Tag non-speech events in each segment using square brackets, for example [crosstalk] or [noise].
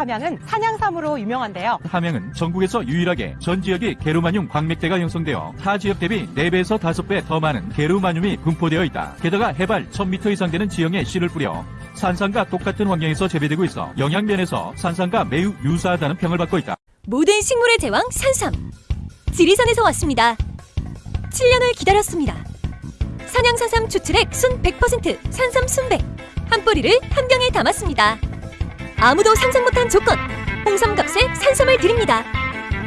함양은 산양삼으로 유명한데요. 함양은 전국에서 유일하게 전 지역이 게르마늄 광맥대가 형성되어 타 지역 대비 4배에서 5배 더 많은 게르마늄이 분포되어 있다. 게다가 해발 1000m 이상 되는 지형에 씨를 뿌려 산산과 똑같은 환경에서 재배되고 있어 영양면에서 산산과 매우 유사하다는 평을 받고 있다. 모든 식물의 제왕 산삼 지리산에서 왔습니다 7년을 기다렸습니다 산양산삼 추출액 순 100% 산삼 순백 한 뿌리를 한 병에 담았습니다 아무도 상상 못한 조건 홍삼갑색 산삼을 드립니다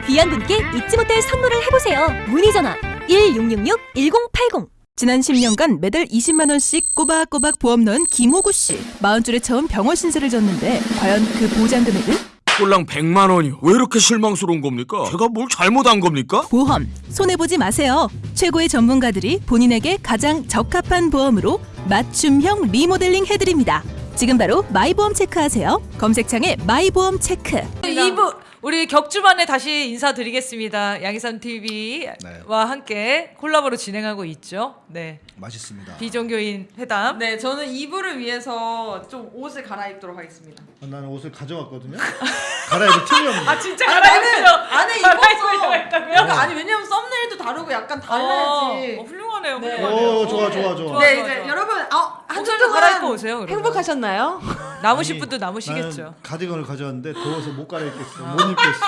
귀한 분께 잊지 못할 선물을 해보세요 문의전화 1666-1080 지난 10년간 매달 20만 원씩 꼬박꼬박 보험 넣은 김호구 씨. 40줄에 처음 병원 신세를 졌는데 과연 그 보장 금액은? 꼴랑 100만 원이요. 왜 이렇게 실망스러운 겁니까? 제가 뭘 잘못한 겁니까? 보험 손해 보지 마세요. 최고의 전문가들이 본인에게 가장 적합한 보험으로 맞춤형 리모델링 해드립니다. 지금 바로 마이보험 체크하세요. 검색창에 마이보험 체크. 2부 우리 격주만에 다시 인사드리겠습니다. 양희삼 TV와 함께 콜라보로 진행하고 있죠. 네. 맛있습니다. 비종교인 회담. 네, 저는 2부를 위해서 좀 옷을 갈아입도록 하겠습니다. 아, 나는 옷을 가져왔거든요. [laughs] 갈아입을 틈이 없네. 아 진짜 아, 갈아입으려. 나는 안에 입었어. 했다고요? 그러니까 아니 왜냐면 썸네일도 다르고 약간 달라야지. 어, 훌륭하네요. 네. 훌륭하네요. 오, 좋아, 좋아, 좋아. 네, 좋아, 이제 좋아. 여러분 어, 한 옷을 주 갈아입고 오세요, 그러면. 행복하셨나요? 남으실 분도 남으시겠죠. 나는 가디건을 가져왔는데 더워서 못 갈아입겠어. 못 입겠어.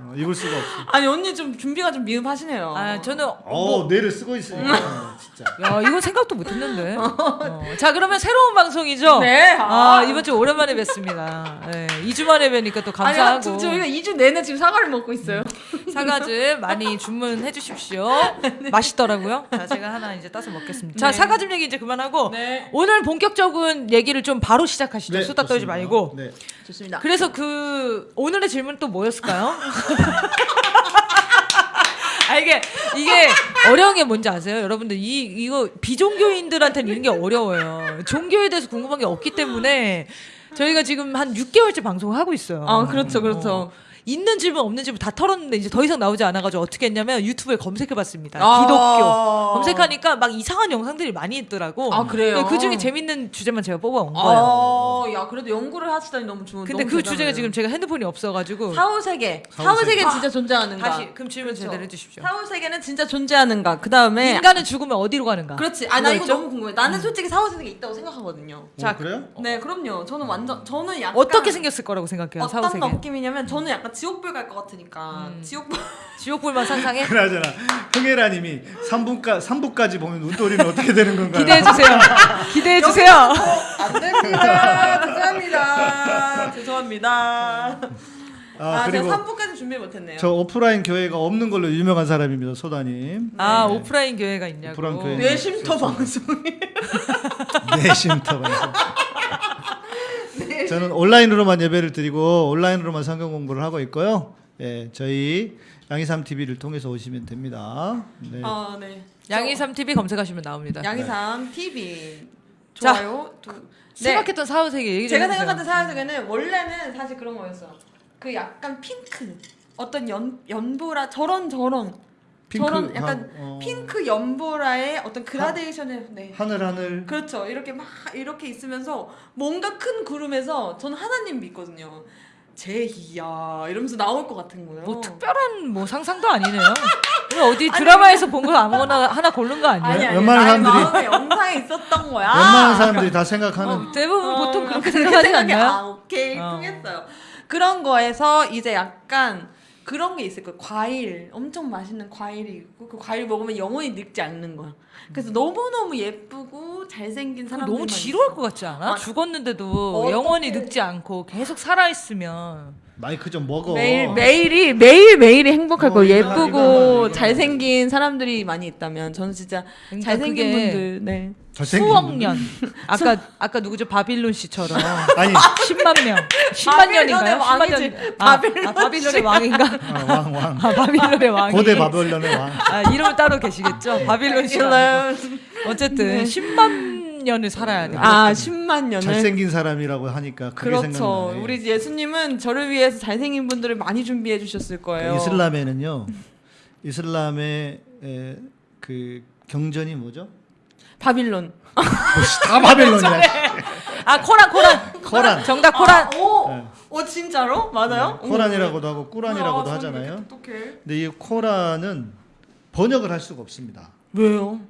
어, 입을 수가 없어. 아니 언니 좀 준비가 좀 미흡하시네요. 아 저는 어, 뇌를 쓰고 있으니까 어, 진짜. 야 이건 생각도 못했는데. [laughs] 어. 자 그러면 새로운 방송이죠. 네. 아 이번 주 오랜만에 뵙습니다. 네, 2주 만에 뵈니까 또 아니 감사하고. 저- 저희가 2주 내내 지금 사과를 먹고 있어요. 사과즙 많이 주문해 주십시오. [laughs] 네. 맛있더라고요. 자, 제가 하나 이제 따서 먹겠습니다. 자, 사과즙 얘기 이제 그만하고 네. 오늘 본격적인 얘기를 좀 바로 시작하시죠. 네, 수다 떨지. 말고. 네. 좋습니다. 그래서 그 오늘의 질문 또 뭐였을까요? [laughs] 아 이게 이게 어려운 게 뭔지 아세요? 여러분들 이 이거 비종교인들한테는 이런 게 어려워요. 종교에 대해서 궁금한 게 없기 때문에 저희가 지금 한 6개월째 방송을 하고 있어요. 아 그렇죠, 그렇죠. 어. 있는 질문 없는 질문 다 털었는데 이제 더 이상 나오지 않아가지고 어떻게 했냐면 유튜브에 검색해봤습니다. 아. 기독교 검색하니까 막 이상한 영상들이 많이 있더라고. 아, 그래요? 그 중에 재밌는 주제만 제가 뽑아온 거예요. 아, 야 그래도 연구를 하시다니 너무 좋은. 근데 너무 그 대단해요. 주제가 지금 제가 핸드폰이 없어가지고 사후 세계. 사후 사후 세계. 세계 진짜 존재하는가? 다시 그럼 질문 그렇죠. 제대로 해주십시오. 사후 세계는 진짜 존재하는가? 그 다음에 인간은 죽으면 어디로 가는가? 그렇지. 아 나 이거? 너무 궁금해. 나는 솔직히 사후 세계 있다고 생각하거든요. 자, 그래요? 네, 그럼요. 저는 완전 저는 약간 어떻게 생겼을 거라고 생각해요? 사후 어떤 세계. 느낌이냐면 저는 약간 지옥불 갈 것 같으니까 음. 지옥불 [laughs] 지옥불만 상상해? 그나저나 흥혜라님이 3부까 3부까지 보면 운돌이는 어떻게 되는 건가요? 기대해 주세요. [laughs] 기대해 주세요. 안 됩니다. [laughs] 죄송합니다. 죄송합니다. 아, 아, 그리고 제가 3부까지 준비 못했네요. 저 오프라인 교회가 없는 걸로 유명한 사람입니다. 소다님. 아 오프라인 교회가 있냐고. 오프라인 교회. 뇌쉼터 방송이. 내심터 방송. 저는 온라인으로만 예배를 드리고 온라인으로만 성경 공부를 하고 있고요. 예, 저희 양이삼 TV를 통해서 오시면 됩니다. 네. 아 네. 양이삼 TV 검색하시면 나옵니다. 양이삼 TV 자, 좋아요. 두- 네. 생각했던 사후 세계 얘기 좀 제가 해주세요. 생각했던 사회세계는 원래는 사실 그런 거였어요. 그 약간 핑크 어떤 연 연보라 저런 저런 저런 약간 하- 어, 핑크 연보라의 어떤 그라데이션의 네. 하늘 하늘 그렇죠. 이렇게 막 이렇게 있으면서 뭔가 큰 구름에서 저는 하나님 믿거든요. 제희야 이러면서 나올 것 같은 거예요. 뭐 특별한 뭐 상상도 아니네요. [laughs] 어디 드라마에서 본 거 아무거나 하나 고른 거 아니에요? 아니 아니 웬만한 사람들이- 영상에 있었던 거야. 웬만한 사람들이 다 생각하는 어, 대부분 어, 보통 그렇게 그렇게 생각하지. [laughs] 않나요? 아 오케이 어. 통했어요. 그런 거에서 이제 약간 그런 게 있을 거예요. 과일 엄청 맛있는 과일이 있고 그 과일 먹으면 영원히 늙지 않는 거야. 그래서 너무 너무 예쁘고 잘생긴 사람들 너무 지루할 것 같지 않아? 아, 죽었는데도. 영원히 늙지 않고 계속 살아 있으면 마이크 좀 먹어. 매일 매일이 매일 매일이 행복할 어, 예쁘고 잘생긴 사람들이 많이 있다면 저는 진짜 그러니까 잘생긴 그게 분들 네. 잘생긴 수억 분들. 년 [laughs] 아까 아까 누구죠 바빌론 씨처럼 [laughs] 아니 10만 명 10만 바빌론의 년인가요? 10만 왕이지. 년 아, [laughs] 바빌론 아, 바빌론의 왕인가? 어, 왕 왕. 아 바빌론의 왕이 고대 바벨론의 왕. 아, 이름은 따로 계시겠죠? 바빌론 씨 어쨌든 10만 년을 살아야 돼. 아 10만 년을 잘생긴 사람이라고 하니까 그게 그렇죠. 생각나네. 우리 예수님은 저를 위해서 잘생긴 분들을 많이 준비해 주셨을 거예요. 그러니까 이슬람에는요. 이슬람의 에, 그 경전이 뭐죠? 바빌론. 다 바벨론이야. [laughs] 아 코란 코란 코란. 정답 코란 아, 오, 네. 오 진짜로 맞아요? 네, 코란이라고도 하고 꾸란이라고도 아, 하잖아요. 근데 이 코란은 번역을 할 수가 없습니다. 왜요?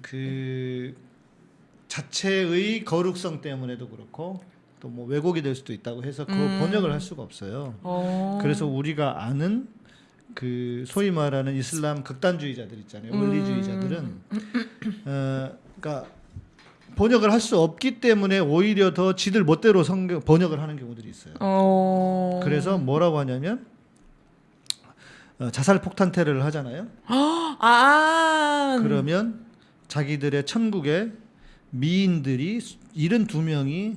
그 자체의 거룩성 때문에도 그렇고 또 뭐 왜곡이 될 수도 있다고 해서 그 음. 번역을 할 수가 없어요. 어. 그래서 우리가 아는 그 소위 말하는 이슬람 극단주의자들 있잖아요. 음. 원리주의자들은 어 그러니까 번역을 할 수 없기 때문에 오히려 더 지들 멋대로 성경 번역을 하는 경우들이 있어요. 어. 그래서 뭐라고 하냐면 어, 자살 폭탄 테러를 하잖아요. [gasps] 아. 그러면 자기들의 천국에 미인들이 72명이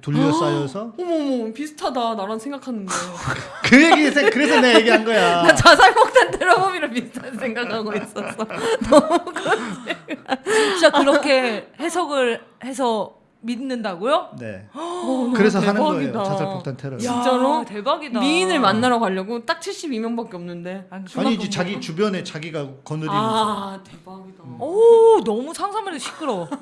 둘러싸여서 [gasps] 어머머 비슷하다 나랑 생각하는 거. [laughs] 그 얘기 생- 그래서 내가 얘기한 거야. [laughs] 나 자살폭탄 테러범이랑 비슷한 생각하고 있었어. [laughs] 진짜 그렇게 해석을 해서 믿는다고요? 네. 어, 그래서 하는 대박이다. 거예요. 자살 폭탄 테러. 야, 진짜로? 대박이다. 미인을 만나러 가려고 딱 72명밖에 없는데. 아니지 자기 주변에 자기가 거느리는 아 대박이다. 오 너무 상상만 해도 시끄러워. [laughs]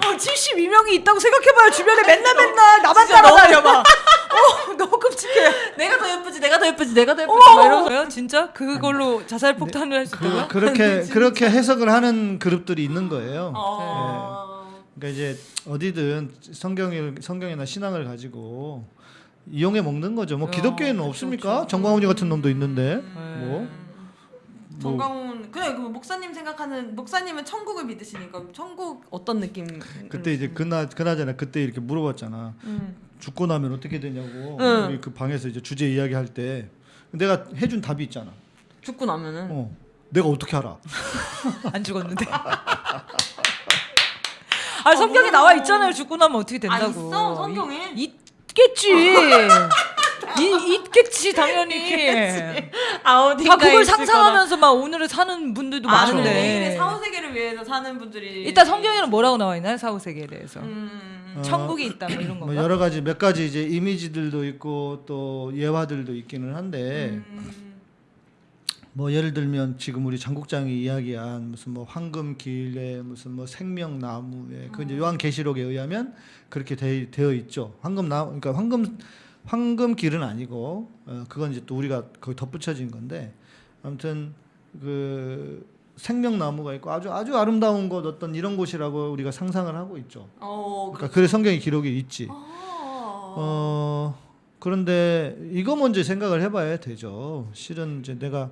어, 72명이 있다고 생각해봐요. 주변에 맨날 맨날 나만 따라다녀 봐. 어, 너무 끔찍해. 내가 더 예쁘지, 내가 더 예쁘지, 내가 더 예쁘지. 이러면서요? 진짜 그걸로 자살 폭탄을 할수 있다고요? 그, 그렇게 [laughs] 그렇게 해석을 하는 그룹들이 있는 거예요. 어. 그러니까 이제 어디든 성경을 성경이나 신앙을 가지고 이용해 먹는 거죠. 뭐 어, 기독교에는 그쵸, 없습니까? 그쵸. 정광훈이 같은 놈도 있는데 네. 뭐 정광훈 그래 그 목사님 생각하는 목사님은 천국을 믿으시니까 천국 어떤 느낌? 그때 이제 그나 그나저나 그때 이렇게 물어봤잖아. 음. 죽고 나면 어떻게 되냐고 응. 우리 그 방에서 이제 주제 이야기할 때 내가 해준 답이 있잖아. 죽고 나면은 어, 내가 어떻게 알아? [laughs] 안 죽었는데. [laughs] 아 성경에 나와 있잖아요. 죽고 나면 어떻게 된다고. 아, 있어, 성경에? 이- 있겠지. 이, 있겠지 [laughs] 당연히. 아 어디 다 그걸 상상하면서 막 오늘을 사는 분들도 아, 많은데. 개인의 사후 세계를 위해서 사는 분들이 일단 성경에는 뭐라고 나와 있나요? 사후 세계에 대해서. 음. 어, 천국이 있다 뭐 이런 뭐 건가? 여러 가지 몇 가지 이제 이미지들도 있고 또 예화들도 있기는 한데 음. 뭐 예를 들면 지금 우리 장국장이 이야기한 무슨 뭐 황금길에 무슨 뭐 생명나무에 그 이제 요한계시록에 의하면 그렇게 되, 되어 있죠. 황금나무 그러니까 황금 황금길은 아니고 어, 그건 이제 또 우리가 거기 덧붙여진 건데 아무튼 그 생명나무가 있고 아주 아주 아름다운 곳 어떤 이런 곳이라고 우리가 상상을 하고 있죠. 어. 그러니까 그래 성경에 기록이 있지. 아. 어 그런데 이거 먼저 생각을 해봐야 되죠. 실은 이제 내가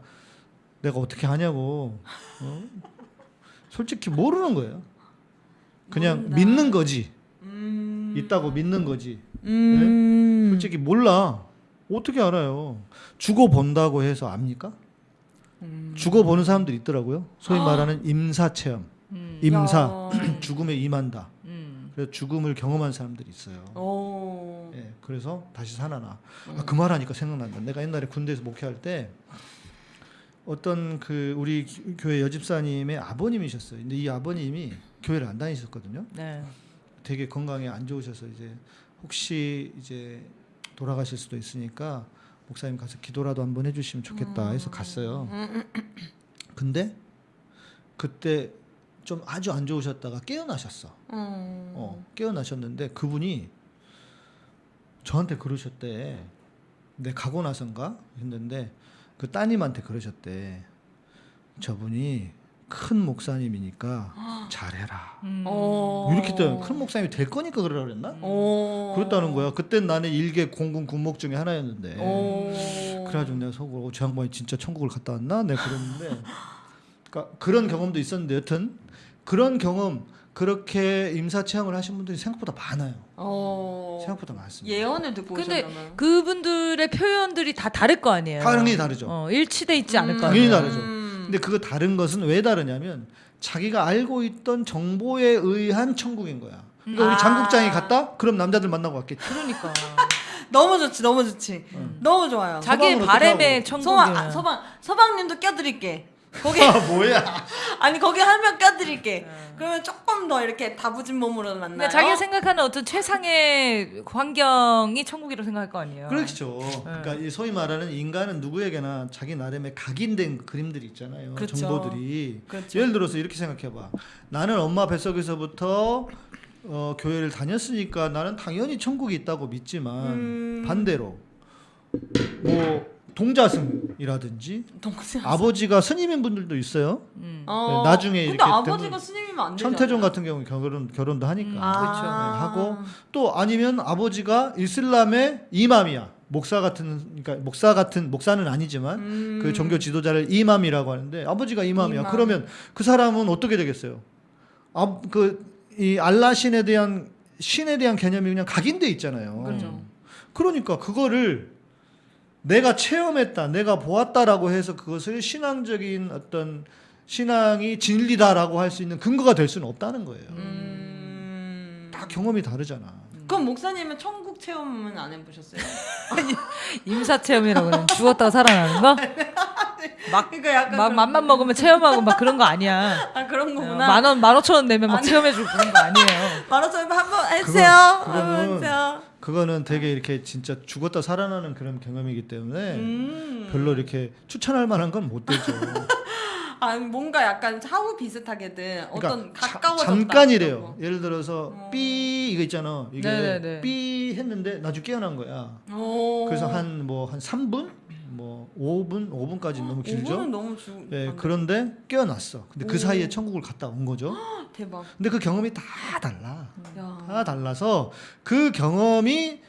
내가 어떻게 하냐고. 어? 솔직히 모르는 거예요. 그냥 모른다. 믿는 거지. 음. 있다고 믿는 거지. 음. 솔직히 몰라. 어떻게 알아요? 죽어 본다고 해서 압니까? 음. 죽어 보는 사람들이 있더라고요. 소위 말하는 임사 체험. 음. 임사 야. [clears throat] 죽음에 임한다. 음. 그래서 죽음을 경험한 사람들이 있어요. 어. 예, 그래서 다시 살아나. 아, 그 말하니까 생각난다. 내가 옛날에 군대에서 목회할 때 어떤 그 우리 기- 교회 여집사님의 아버님이셨어요. 근데 이 아버님이 교회를 안 다니셨거든요. 네. 되게 건강에 안 좋으셔서 이제 혹시 이제 돌아가실 수도 있으니까 목사님 가서 기도라도 한번 해주시면 좋겠다 해서 갔어요. 근데 그때 좀 아주 안 좋으셨다가 깨어나셨어. 음. 어, 깨어나셨는데 그분이 저한테 그러셨대. 내 가고 나선가 했는데 그 따님한테 그러셨대. 저분이 큰 목사님이니까 [gasps] 잘해라. 음. 어. 이렇게 때큰 목사님이 될 거니까 그러라 그랬나? 어. 그랬다는 거야. 그때 나는 일개 공군 군목 중에 하나였는데. 어. 그래가지고 내가 속으로 어, 저 양반이 진짜 천국을 갔다 왔나? 내가 그랬는데 그러니까 그런 경험도 있었는데 여튼 그런 경험 그렇게 임사 체험을 하신 분들이 생각보다 많아요. 어. 생각보다 많습니다. 예언을 듣고 근데 오셨나봐요. 그분들의 표현들이 다 다를 거 아니에요. 당연히 다르죠. 어, 일치돼 있지 않을 거 당연히 아니에요. 다르죠. 음. 근데 그거 다른 것은 왜 다르냐면 자기가 알고 있던 정보에 의한 천국인 거야. 그러니까 아. 우리 장국장이 갔다? 그럼 남자들 만나고 왔겠지. 그러니까 [laughs] 너무 좋지, 너무 좋지. 너무 좋아요. 자기의 서방으로 바램의 어떻게 서방, 천국이야. 아, 서방, 서방님도 껴드릴게. 거기 아 뭐야? [laughs] 아니 거기 한명 껴드릴게. 그러면 조금 더 이렇게 다부진 몸으로 만나요. 그러니까 자기가 생각하는 어떤 최상의 환경이 천국이라고 생각할 거 아니에요. 그렇죠. 그러니까 이 소위 말하는 인간은 누구에게나 자기 나름의 각인된 그림들이 있잖아요. 그렇죠. 정보들이. 그렇죠. 예를 들어서 이렇게 생각해봐. 나는 엄마 뱃속에서부터 어, 교회를 다녔으니까 나는 당연히 천국이 있다고 믿지만 음. 반대로 뭐 동자승이라든지 동생. 아버지가 스님인 분들도 있어요. 음. 어. 네, 나중에 근데 아버지가 스님이면 안 되죠. 천태종 같은 경우 결혼 결혼도 하니까 아. 그렇죠. 네, 하고 또 아니면 아버지가 이슬람의 이맘이야. 목사 같은 그러니까 목사 같은 목사는 아니지만 음. 그 종교 지도자를 이맘이라고 하는데 아버지가 이맘이야. 이맘. 그러면 그 사람은 어떻게 되겠어요? 아, 그 이 알라 신에 대한 신에 대한 개념이 그냥 각인돼 있잖아요. 그렇죠. 그러니까 그거를 내가 체험했다, 내가 보았다라고 해서 그것을 신앙적인 어떤 신앙이 진리다라고 할 수 있는 근거가 될 수는 없다는 거예요. 음. 다 경험이 다르잖아. 그럼 목사님은 천국 체험은 안 해보셨어요? [laughs] 임사 체험이라고 그러는 죽었다가 살아나는 거? [laughs] 막, 그러니까 약간 막 맘만 먹으면 체험하고 막 그런 거 아니야. 아 그런 거구나. 만 원, 만 오천 원 내면 막 체험해주고 그런 거 아니에요. 만원짜리 한번 해주세요. 그거- 그거는- 한번 해주세요. 그거는 되게 이렇게 진짜 죽었다 살아나는 그런 경험이기 때문에 음. 별로 이렇게 추천할 만한 건 못 되죠. [laughs] 아 뭔가 약간 사후 비슷하게든 어떤 그러니까 자- 가까워졌다. 잠깐이래요. 그런 예를 들어서 어. 삐 이거 있잖아. 이게 네네네. 삐 했는데 나중에 깨어난 거야. 거. 오. 그래서 한뭐 한 3분? 뭐 5분? 5분까지 너무 길죠? 5분은 너무 주. 예, 그런데 깨어났어. 근데 그 오. 사이에 천국을 갔다 온 거죠. [gasps] 대박. 근데 그 경험이 다 달라. 야. 다 달라서 그 경험이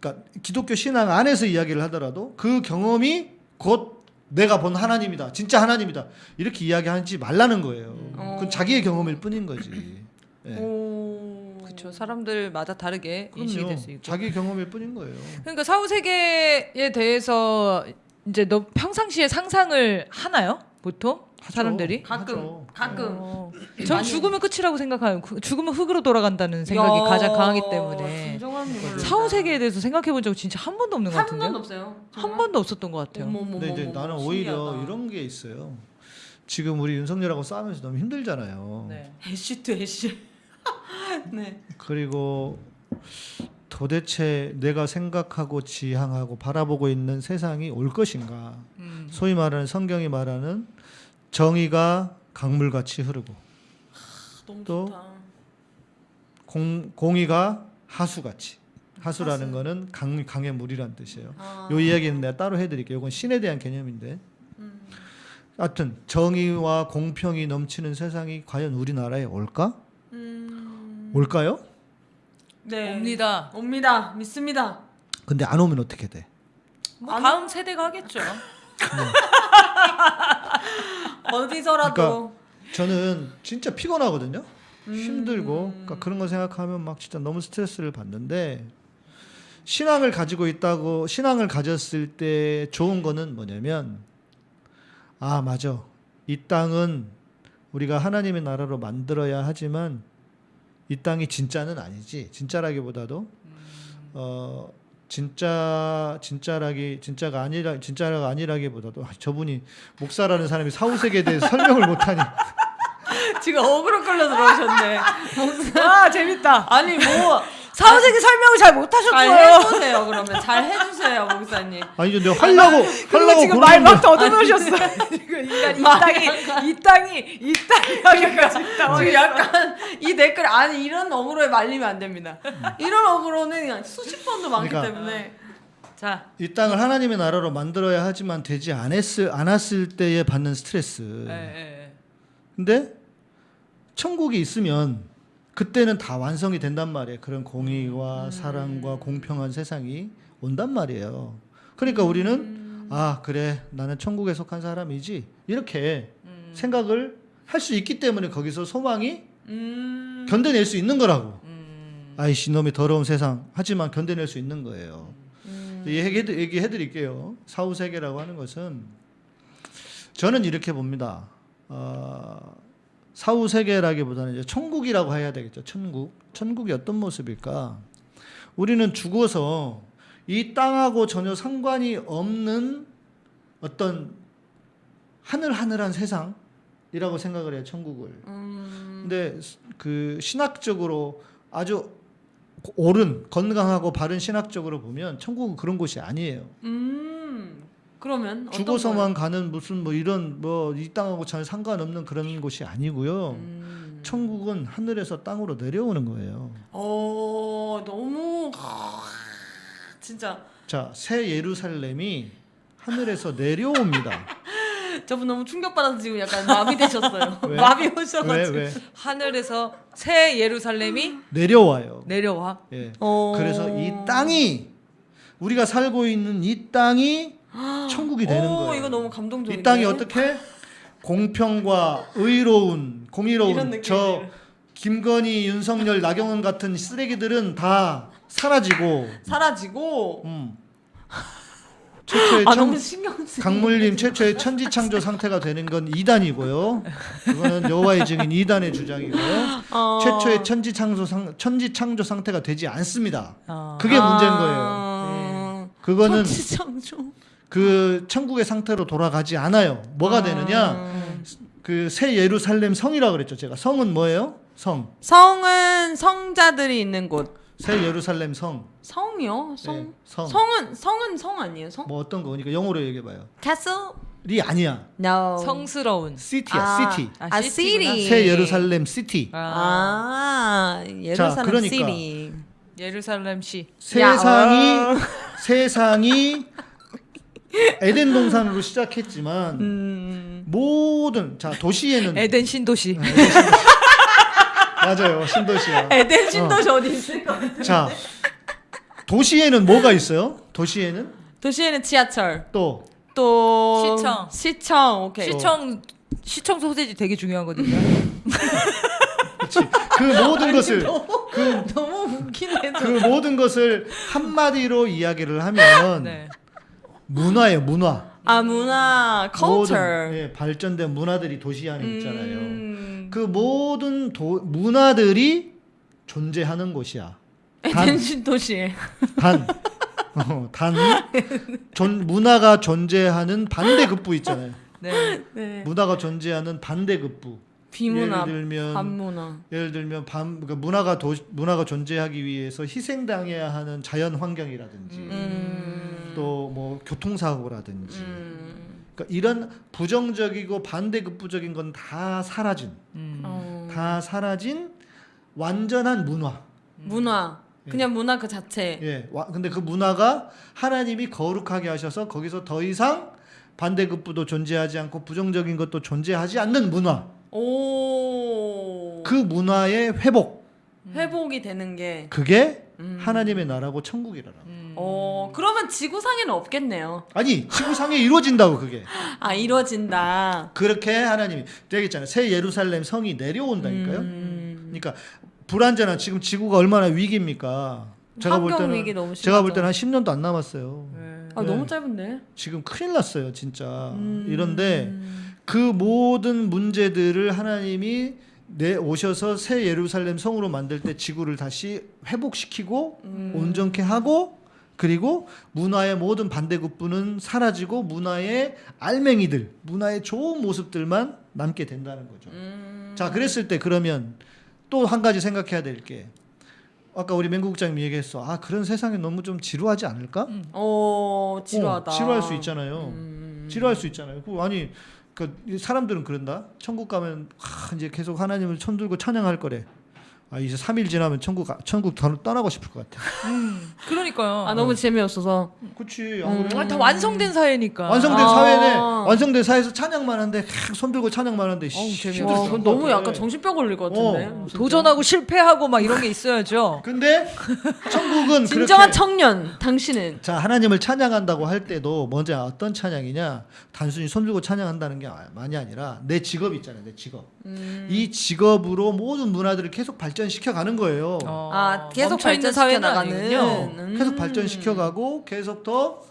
그러니까 기독교 신앙 안에서 이야기를 하더라도 그 경험이 곧 내가 본 하나님이다. 진짜 하나님이다. 이렇게 이야기하지 말라는 거예요. 어. 그건 자기의 경험일 뿐인 거지. 예. 오. 그렇죠. 사람들마다 다르게 인식이 될수 그럼요. 있고. 자기 경험일 뿐인 거예요. 그러니까 사후 세계에 대해서 이제 너 평상시에 상상을 하나요? 보통 하죠. 사람들이? 가끔 하죠. 가끔. 어. 전 많이- 죽으면 끝이라고 생각하요. 그- 죽으면 흙으로 돌아간다는 생각이 야, 가장 강하기 때문에 유머를 사후. 세계에 대해서 생각해 본 적 진짜 한 번도 없는 것한 같은데요. 번도 없어요. 한 번도 없었던 것 같아요. 어머머머. 근데 이제 나는 오히려 이런 게 있어요. 지금 우리 윤석열하고 싸우면서 너무 힘들잖아요. 네. 애쉬 또 애쉬. [laughs] 네. 그리고 도대체 내가 생각하고 지향하고 바라보고 있는 세상이 올 것인가? 음. 소위 말하는 성경이 말하는 정의가 강물같이 흐르고 너무 또 좋다. 공, 공의가 하수같이 하수라는 거는 강, 강의 물이란 뜻이에요. 아. 요 이야기는 내가 따로 해드릴게요. 이건 신에 대한 개념인데. 음. 하여튼 정의와 공평이 넘치는 세상이 과연 우리나라에 올까? 음. 올까요? 네. 옵니다. 옵니다. 믿습니다. 근데 안 오면 어떻게 돼? 뭐 다음 세대가 하겠죠. [laughs] 어디서라도 그러니까 저는 진짜 피곤하거든요. 음. 힘들고 그러니까 그런 거 생각하면 막 진짜 너무 스트레스를 받는데 신앙을 가지고 있다고 신앙을 가졌을 때 좋은 거는 뭐냐면 아 맞아 이 땅은 우리가 하나님의 나라로 만들어야 하지만 이 땅이 진짜는 아니지 진짜라기보다도 어 진짜 진짜라기 진짜가 아니라 진짜가 아니라기보다도 아, 저분이 목사라는 사람이 사후 세계에 대해 설명을 못하니 [laughs] 지금 어그로 끌려 들어오셨네. [laughs] 아 재밌다. 아니 뭐 사후세계 설명을 잘잘 못하셨고요. 해주세요 그러면 잘 해주세요 목사님. 아니죠. 내가 하려고 하려고 지금 말막 더듬으셨어. [laughs] 지금 인간 이 땅이 이 땅이 이 땅이 하기까지 지금 약간 이 댓글 아니 이런 어그로에 말리면 안 됩니다. 이런 어그로는 그냥 수십 번도 많기 그러니까. 때문에 자, 이 땅을 하나님의 나라로 만들어야 하지만 되지 않았을 않았을 때에 받는 스트레스. 예, 예. 근데 천국이 있으면 그때는 다 완성이 된단 말이에요. 그런 공의와 사랑과 공평한 세상이 온단 말이에요. 그러니까 우리는 아 그래 나는 천국에 속한 사람이지 이렇게 생각을 할 수 있기 때문에 거기서 소망이 음, 견뎌낼 수 있는 거라고. 음. 아이씨 놈의 더러운 세상 하지만 견뎌낼 수 있는 거예요. 음. 얘기해, 얘기해드릴게요. 사후 세계라고 하는 것은 저는 이렇게 봅니다. 어, 사후 세계라기보다는 이제 천국이라고 해야 되겠죠. 천국. 천국이 어떤 모습일까? 우리는 죽어서 이 땅하고 전혀 상관이 없는 어떤 하늘하늘한 세상이라고 생각을 해요. 천국을. 음, 근데 그 신학적으로 아주 옳은 건강하고 바른 신학적으로 보면 천국은 그런 곳이 아니에요. 음, 그러면 죽어서만 가는 무슨 뭐 이런 뭐 이 땅하고 전혀 상관없는 그런 곳이 아니고요. 음. 천국은 하늘에서 땅으로 내려오는 거예요. 어 너무 진짜 자, 새 예루살렘이 하늘에서 [laughs] 내려옵니다. 저분 너무 충격받아서 지금 약간 마비 되셨어요. [laughs] 왜? 마비 왜 오셔가지고. 왜? 하늘에서 새 예루살렘이 내려와요. 내려와. 예. 어. 그래서 이 땅이 우리가 살고 있는 이 땅이 천국이 되는 오, 거예요. 이거 너무 감동적인데. 이 땅이 어떻게 공평과 의로운 공의로운. 저 김건희, 윤석열, 나경원 같은 쓰레기들은 다 사라지고 사라지고 음. 최초의 아 천. 강물림 최초의 천지 창조 상태가 되는 건 이단이고요. 그거는 여호와의 증인 이단의 주장이고요. 어. 최초의 천지 창조 상 천지 창조 상태가 되지 않습니다. 어. 그게 문제인 거예요. 아. 그거는 천지 창조. 그 천국의 상태로 돌아가지 않아요. 뭐가 되느냐? 그 새 예루살렘 성이라고 그랬죠. 제가 성은 뭐예요? 성. 성은 성자들이 있는 곳. 새 예루살렘 성. 성이요? 성. 네, 성. 성은 성은 성 아니에요? 성? 뭐 어떤 거니까 영어로 얘기해 봐요. castle? 리 아니야. No. 성스러운. city야, 아, city. 아, city. 새 예루살렘 city. 아, 예루살렘 그러니까. city. 예루살렘 시. 세상이 세상이 에덴 동산으로 시작했지만 음. 모든 자 도시에는 에덴 신도시. 맞아요 신도시야. 에덴 신도시 어. 디 있을까? 자 도시에는 뭐가 있어요? 도시에는 도시에는 지하철. 또 또 시청. 시청. 오케이. 시청 시청 소세지 되게 중요하거든요. 그치. 그 모든 것을 그, 너무 웃기네. 그 모든 것을 한마디로 이야기를 하면 네. 문화예요 문화. 아 문화, 모든 culture. 예, 발전된 문화들이 도시 안에 있잖아요. 음. 그 모든 도, 문화들이 존재하는 곳이야. 단, [laughs] 에덴 신 도시. 단, 어, 단, 존, 문화가 존재하는 반대급부 있잖아요. 네. 네. 문화가 존재하는 반대급부. 비문화, 예를 들면 반문화. 예를 들면 반 그러니까 문화가 도, 문화가 존재하기 위해서 희생당해야 하는 자연 환경이라든지 음. 또뭐 교통사고라든지 음. 그러니까 이런 부정적이고 반대급부적인 건 다 사라진 음. 어. 다 사라진 완전한 문화. 문화. 그냥 문화 그 자체. 예. 와, 근데 그 문화가 하나님이 거룩하게 하셔서 거기서 더 이상 반대급부도 존재하지 않고 부정적인 것도 존재하지 않는 문화. 오. 그 문화의 회복. 회복이 되는 게. 그게 음. 하나님의 나라고 천국이라라. 어, 그러면 지구상에는 없겠네요. 아니, 지구상에 이루어진다고 그게. 아, 이루어진다. 그렇게 하나님이 되겠잖아요. 새 예루살렘 성이 내려온다니까요. 음. 그러니까 불안전한 지금 지구가 얼마나 위기입니까? 제가 볼 때는 제가 볼. 때는 한 10년도 안 남았어요. 아, 네. 너무 짧은데. 지금 큰일 났어요, 진짜. 음. 이런데 그 모든 문제들을 하나님이 내 오셔서 새 예루살렘 성으로 만들 때 지구를 다시 회복시키고 음. 온전케 하고 그리고 문화의 모든 반대급부는 사라지고 문화의 알맹이들, 문화의 좋은 모습들만 남게 된다는 거죠. 음. 자, 그랬을 때 그러면 또 한 가지 생각해야 될 게 아까 우리 맹국장님 얘기했어. 아 그런 세상에 너무 좀 지루하지 않을까? 어 지루하다. 어, 지루할 수 있잖아요. 음. 지루할 수 있잖아요. 그 사람들은 그런다. 천국 가면 아, 이제 계속 하나님을 손들고 찬양할 거래. 아 이제 3일 지나면 천국 가- 천국 더 떠나고 싶을 것 같아. 그러니까요. 아 너무 재미없어서. 그렇지. 음. 아, 다 완성된 사회니까. 완성된 아. 사회네. 완성된 사회에서 찬양만 하는데 계속 손들고 찬양만 하는데 그건 같아. 너무 약간 정신병 걸릴 것 같은데. 어. 도전하고 실패하고 막 이런 게 있어야죠. 근데 천국은 진정한 그렇게 청년 당신은 자 하나님을 찬양한다고 할 때도 먼저 어떤 찬양이냐 단순히 손 들고 찬양한다는 게 많이 아니라 내 직업 있잖아요 내 직업 음. 이 직업으로 모든 문화들을 계속 발전 시켜 가는 거예요 어, 아 계속 발전시켜 나가는. 음. 계속 발전시켜 가고 계속 더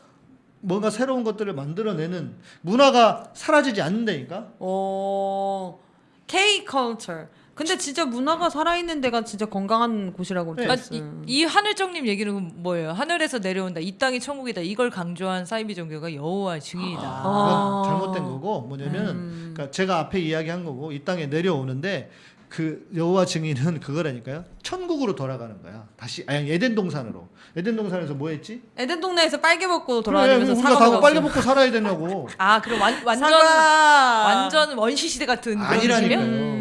뭔가 새로운 것들을 만들어내는 문화가 사라지지 않는다니까 어 K culture. 근데 진짜 문화가 살아있는 데가 진짜 건강한 곳이라고 네. 아. 이, 이 하늘정님 얘기는 뭐예요? 하늘에서 내려온다. 이 땅이 천국이다. 이걸 강조한 사이비 종교가 여호와 증인이다. 아. 그건 잘못된 거고 뭐냐면 음. 그러니까 제가 앞에 이야기한 거고 이 땅에 내려오는데 그 여호와 증인은 그거라니까요 천국으로 돌아가는 거야 다시 아니 에덴 동산으로 에덴 동산에서 뭐 했지? 에덴 동네에서 빨개 먹고 그래, 돌아다니면서 우리가 사과 다 먹었어. 빨개 먹고 살아야 되냐고 아, 그럼 완, 완전 사과. 완전 원시 시대 같은 그런 아니라니까요.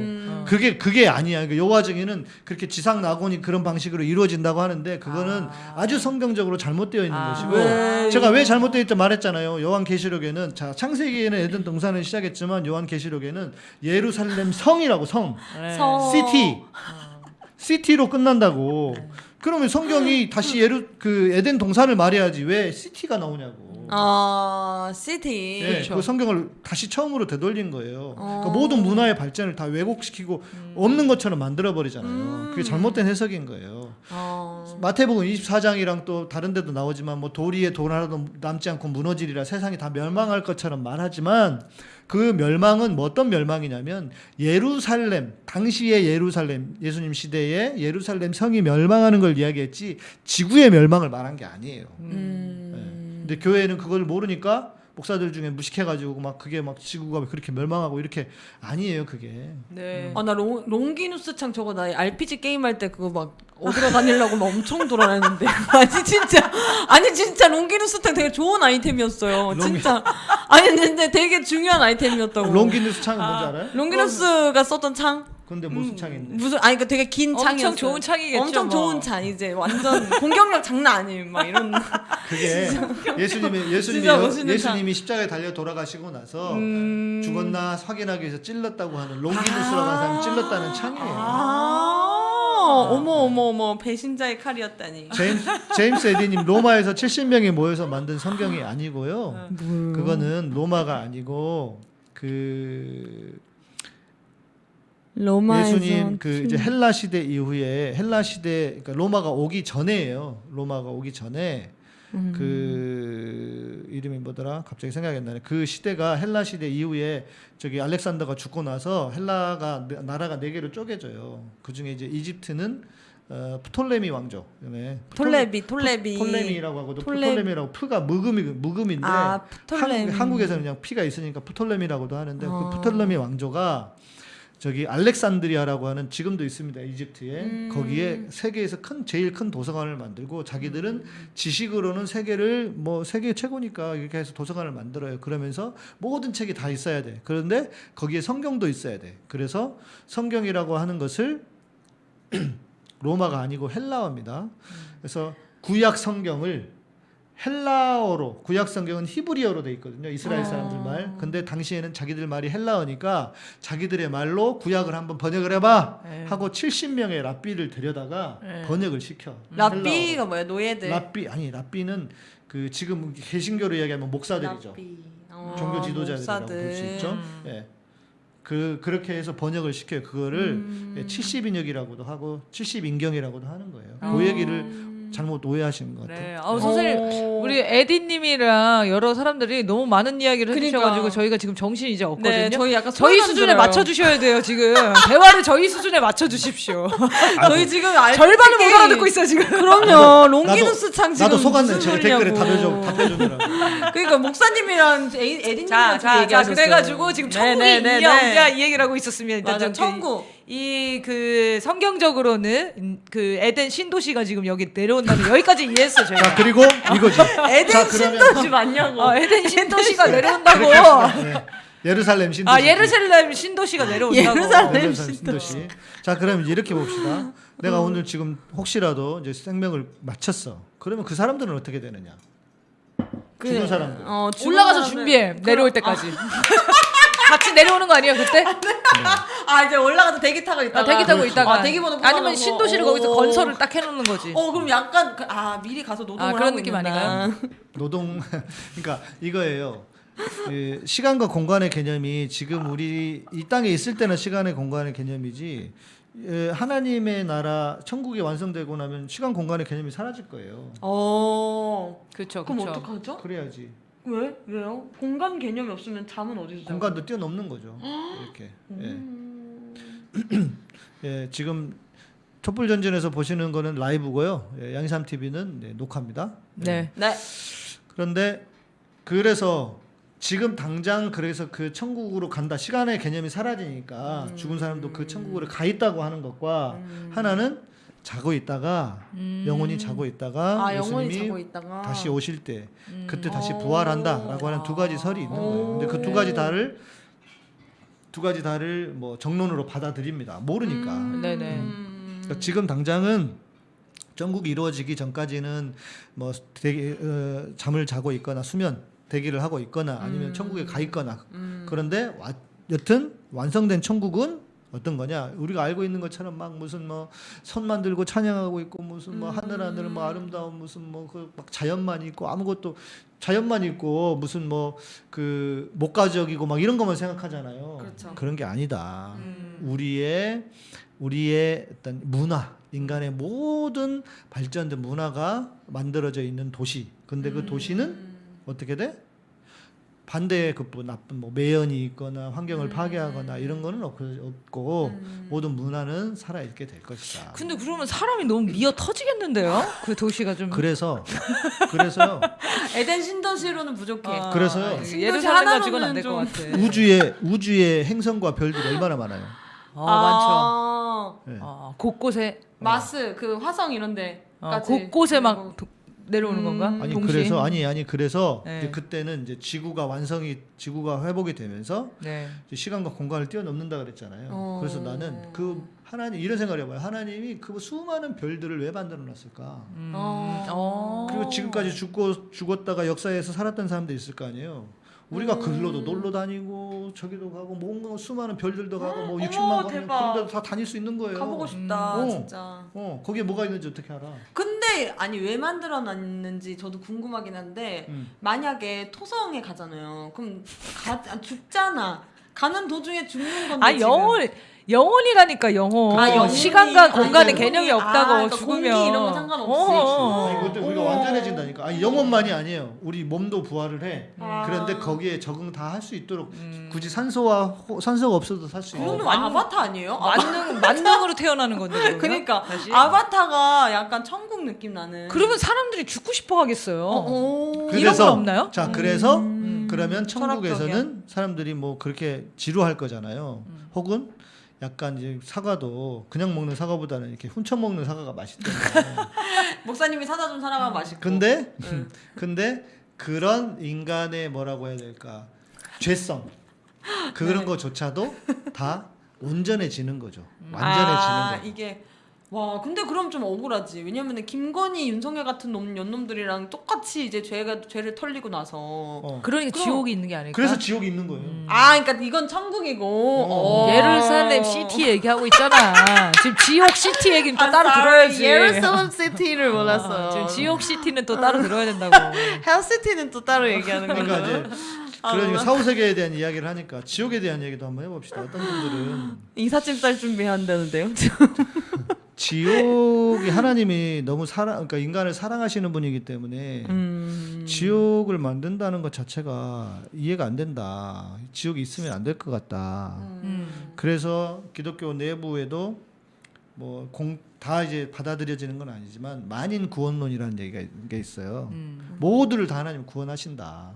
그게 그게 아니야. 그 여호와 증인은 그렇게 지상 낙원이 그런 방식으로 이루어진다고 하는데 그거는 아. 주 성경적으로 잘못되어 있는 아. 것이고 왜? 제가 왜 잘못되어 있다 말했잖아요. 요한 계시록에는 자 창세기에는 에덴 동산을 시작했지만 요한 계시록에는 예루살렘 성이라고 성, 네. 성. 시티, city로 끝난다고. 그러면 성경이 다시 예루 그 에덴 동산을 말해야지 왜 city가 나오냐고. 아 city. 예, 그 성경을 다시 처음으로 되돌린 거예요. 어. 그러니까 모든 문화의 발전을 다 왜곡시키고 음. 없는 것처럼 만들어 버리잖아요. 그게 잘못된 해석인 거예요. 어. 마태복음 24장이랑 또 다른 데도 나오지만 뭐 돌 위에 돌 하나도 남지 않고 무너지리라 세상이 다 멸망할 것처럼 말하지만 그 멸망은 뭐 어떤 멸망이냐면 예루살렘 당시의 예루살렘 예수님 시대에 예루살렘 성이 멸망하는 걸 이야기했지 지구의 멸망을 말한 게 아니에요. 음. 예. 근데 교회는 그걸 모르니까 목사들 중에 무식해가지고 막 그게 막 지구가 그렇게 멸망하고 이렇게 아니에요 그게. 네. 아나 롱기누스 창 저거 나 RPG 게임 할 때 그거 막 어디로 다니려고 막 엄청 돌아다녔는데 [laughs] 아니 진짜 아니 진짜 롱기누스 창 되게 좋은 아이템이었어요 롱기- 진짜 아니 근데 되게 중요한 아이템이었다고 롱기누스 창은 뭔지 알아요? 롱기누스가 썼던 창 근데 무슨 창인데? 무슨 아니 그 되게 긴 엄청 창이었어요 좋은 창이겠죠, 엄청 뭐. 좋은 창 이제 완전 공격력 장난 아니에요 막 이런 [laughs] 그게 예수님이 예수님이 여- 예수님이 십자가에 달려 돌아가시고 나서 음. 죽었나 확인하기 위해서 찔렀다고 하는 롱기누스라고 하는 사람이 찔렀다는 창이에요. 아 어머 어머 어머 배신자의 칼이었다니 제임스, 제임스 에디님 로마에서 70명이 모여서 만든 성경이 아니고요. 그거는 로마가 아니고 그 로마에서 예수님 그 이제 헬라 시대 이후에 헬라 시대 그러니까 로마가 오기 전에예요. 로마가 오기 전에 음. 그 이름이 뭐더라? 갑자기 생각이 안 나네. 그 시대가 헬라 시대 이후에 저기 알렉산더가 죽고 나서 헬라가 네- 나라가 네 개로 쪼개져요. 그 중에 이제 이집트는 어, 프톨레미 왕조. 네. 톨레비 톨레비 톨레미라고 하고도 톨레- 프톨레미라고 프가 묵음이 묵음인데 아 한국, 에서는 그냥 P가 있으니까 프톨레미라고도 하는데 어. 그 프톨레미 왕조가 저기 알렉산드리아라고 하는 지금도 있습니다 이집트에. 음. 거기에 세계에서 큰 제일 큰 도서관을 만들고 자기들은 지식으로는 세계를 뭐 세계 최고니까 이렇게 해서 도서관을 만들어요. 그러면서 모든 책이 다 있어야 돼. 그런데 거기에 성경도 있어야 돼. 그래서 성경이라고 하는 것을 [clears throat] 로마가 아니고 헬라어입니다. 그래서 구약 성경을 헬라어로 구약 성경은 히브리어로 돼 있거든요. 이스라엘 사람들 말. 근데 당시에는 자기들 말이 헬라어니까 자기들의 말로 구약을 한번 번역을 해봐 네. 하고 70명의 랍비를 데려다가 네. 번역을 시켜. 랍비가 뭐야 노예들 랍비 아니 랍비는 그 지금 개신교로 이야기하면 목사들이죠. 어, 종교 지도자들이라고 볼 수. 있죠. 예. 그 그렇게 해서 번역을 시켜요. 그거를 음. 예, 70인역이라고도 하고 70인경이라고도 하는 거예요. 음. 그 얘기를 잘못 오해하시는 것 같아요. 네. 아, 선생님 오. 우리 에디님이랑 여러 사람들이 너무 많은 이야기를 그러니까. 해주셔가지고 저희가 지금 정신이 이제 없거든요. 네, 저희 약간 저희 수준에 들어요. 맞춰주셔야 돼요 지금 [laughs] 대화를 저희 수준에 맞춰주십시오. 저희 지금 알 절반을 못 알아듣고 있어요 지금. 그럼요. [laughs] 롱기누스 창 지금 나도 속았네. 제가 댓글에. 답해줘 답해주느라. [laughs] 그러니까 목사님이랑 에- 에디님이랑 자, 좀 자, 자, 얘기하셨어요. 그래가지고 지금 네, 천국이 네, 네, 있냐 네. 없냐 이 얘기를 하고 있었으면 맞아, 천국. 이 그 성경적으로는 음, 그 에덴 신도시가 지금 여기 내려온다는 여기까지 이해했어 저희가. 자 그리고 이거지. [laughs] 에덴 자, 신도시 맞냐고. 어, 에덴 신도시가 내려온다고. 네. 예루살렘 신도시. 아 예루살렘 신도시가 내려온다고. 예루살렘 예루살렘 신도시. 자 그럼 이제 이렇게 봅시다. 내가 오늘 지금 혹시라도 이제 생명을 마쳤어. 그러면 그 사람들은 어떻게 되느냐? 죽은 사람들. 어, 죽은 올라가서. 준비해 내려올 그럼- 때까지. 같이 내려오는 거 아니에요 그때? 아 이제 올라가서 대기 타고 아, 있다가 대기 타고 있다가 아, 대기 번호 아니면 뽑아놓고. 신도시를 어. 거기서 건설을 딱 해놓는 거지. 어 그럼 약간 그- 아 미리 가서 노동을 아, 그런 느낌 있는다. 아닌가요? 노동 [laughs] 그러니까 이거예요. 그 시간과 공간의 개념이 지금 우리 이 땅에 있을 때는 시간의 공간의 개념이지 예, 하나님의 나라 천국이 완성되고 나면 시간 공간의 개념이 사라질 거예요. 어 그렇죠, 그럼 그렇죠. 어떡하죠? 그래야지 왜 왜요? 공간 개념이 없으면 잠은 어디서 자요? 공간도 뛰어넘는 거죠. 이렇게. 예. 음. [clears throat] 예, 지금 촛불 전진에서 보시는 거는 라이브고요. 예, 양삼 TV는 네, 녹화입니다. 네. 네. 그런데 그래서 지금 당장 그래서 그 천국으로 간다 시간의 개념이 사라지니까 음. 죽은 사람도 그 천국으로 가 있다고 하는 것과 하나는 자고 있다가 음. 영혼이 자고 있다가 아 영원히 예수님이 자고 있다가 다시 오실 때 음. 그때 다시 어. 부활한다라고 하는 두 가지 설이 있는 거예요. 근데 그 두 가지 다를 두 가지 다를 뭐 정론으로 받아들입니다. 모르니까. 네네. 음. 그러니까 지금 당장은 전국이 이루어지기 전까지는 뭐 대기, 어, 잠을 자고 있거나 수면 대기를 하고 있거나 아니면 음. 천국에 가 있거나 음. 그런데 와, 여튼 완성된 천국은 어떤 거냐 우리가 알고 있는 것처럼 막 무슨 뭐 선 만 들고 찬양하고 있고 무슨 뭐 하늘 하늘 뭐 아름다운 무슨 뭐 그 막 자연만 있고 아무것도 자연만 있고 무슨 뭐 그 목가적이고 막 이런 것만 생각하잖아요. 그렇죠. 그런 게 아니다. 음. 우리의 우리의 어떤 문화 인간의 모든 발전된 문화가 만들어져 있는 도시. 근데 그 도시는 음. 어떻게 돼? 반대의 그뭐 나쁜 뭐 매연이 있거나 환경을 파괴하거나 이런 거는 없- 없고 음. 모든 문화는 살아 있게 될 것이다. 근데 그러면 사람이 너무 미어 터지겠는데요? 그 도시가 좀. 그래서 그래서 [laughs] 에덴 신도시로는 부족해. 아, 그래서요. 이 예루살렘 가지고는 안될 것 같아. [laughs] 우주에 우주의 행성과 별들이 얼마나 많아요. 어, 많죠. 아, 네. 어, 곳곳에 마스 그 화성 이런데 어, 곳곳에 막 도- 내려오는 음. 건가? 아니 동시에? 그래서 아니 아니 그래서 네. 이제 그때는 이제 지구가 완성이 지구가 회복이 되면서 네. 이제 시간과 공간을 뛰어넘는다 그랬잖아요. 어. 그래서 나는 그 하나님 이런 생각을 해봐요. 하나님이 그 수많은 별들을 왜 만들어 놨을까? 음. 어. 어. 그리고 지금까지 죽고 죽었다가 역사에서 살았던 사람도 있을 거 아니에요. 우리가 음. 글로도 놀러 다니고 저기도 가고 뭔가 수많은 별들도 가고 뭐 어머, 60만 명 대박. 그런 데도 다 다닐 수 있는 거예요. 가보고 싶다 음. 어. 진짜. 어 거기에 뭐가 있는지 어떻게 알아? 근데 아니 왜 만들어 놨는지 저도 궁금하긴 한데 음. 만약에 토성에 가잖아요. 그럼 가 아, 죽잖아. 가는 도중에 죽는 건데. 아 지금. 영혼 영혼이라니까 영혼. 아, 영혼이- 시간과 공간의 영혼이- 개념이 아, 없다고 그러니까 죽으면. 공기 이런 거 상관없이. 어. 아니 그때 우리가 어머. 완전해진다니까. 아니 영혼만이 아니에요. 우리 몸도 부활을 해. 아. 그런데 거기에 적응 다 할 수 있도록 음. 굳이 산소와 호- 산소가 없어도 살 수 있는. 그러면 완- 아바타 아니에요? 아, 만능 만능으로 태어나는 건데. 그러면? 그러니까 다시? 아바타가 약간 천국 느낌 나는. 그러면 사람들이 죽고 싶어 하겠어요. 어, 어. 이런 건 없나요? 자 그래서 음. 그러면 천국에서는 철학적이야. 사람들이 뭐 그렇게 지루할 거잖아요. 음. 혹은 약간 이제 사과도 그냥 먹는 사과보다는 이렇게 훔쳐 먹는 사과가 맛있대요. [laughs] 목사님이 사다 준 사람은 맛있고. 근데 응. [laughs] 근데 그런 인간의 뭐라고 해야 될까 죄성 그런 네. 거조차도 다 온전해지는 거죠. 음. 완전해지는 아, 거. 이게 와 근데 그럼 좀 억울하지 왜냐면은 김건희 윤석열 같은 놈 연놈들이랑 똑같이 이제 죄가 죄를 털리고 나서 어. 그러니까 그럼- 지옥이 있는 게 아닐까? 그래서 지옥이 있는 거예요. 음. 아 그러니까 이건 천국이고 어. 어. 예루살렘 city 얘기하고 있잖아. 지금 지옥 city 얘기는 또 아, 따로 sorry. 들어야지. 예루살렘 city를 아, 몰랐어 지금 지옥 city는 또 따로 들어야 된다고. [laughs] hell city는 또 따로 얘기하는 거죠 그러니까 이제 아, 그러니까 몰라. 사후 세계에 대한 이야기를 하니까 지옥에 대한 얘기도 한번 해봅시다. 어떤 분들은 [laughs] 이삿짐 쌀 준비한다는데요 [laughs] 지옥이 하나님이 너무 사랑 그러니까 인간을 사랑하시는 분이기 때문에 음. 지옥을 만든다는 것 자체가 이해가 안 된다. 지옥이 있으면 안 될 것 같다. 음. 그래서 기독교 내부에도 뭐 공 다 이제 받아들여지는 건 아니지만 만인 구원론이라는 얘기가 게 있어요. 음. 모두를 다 하나님 구원하신다.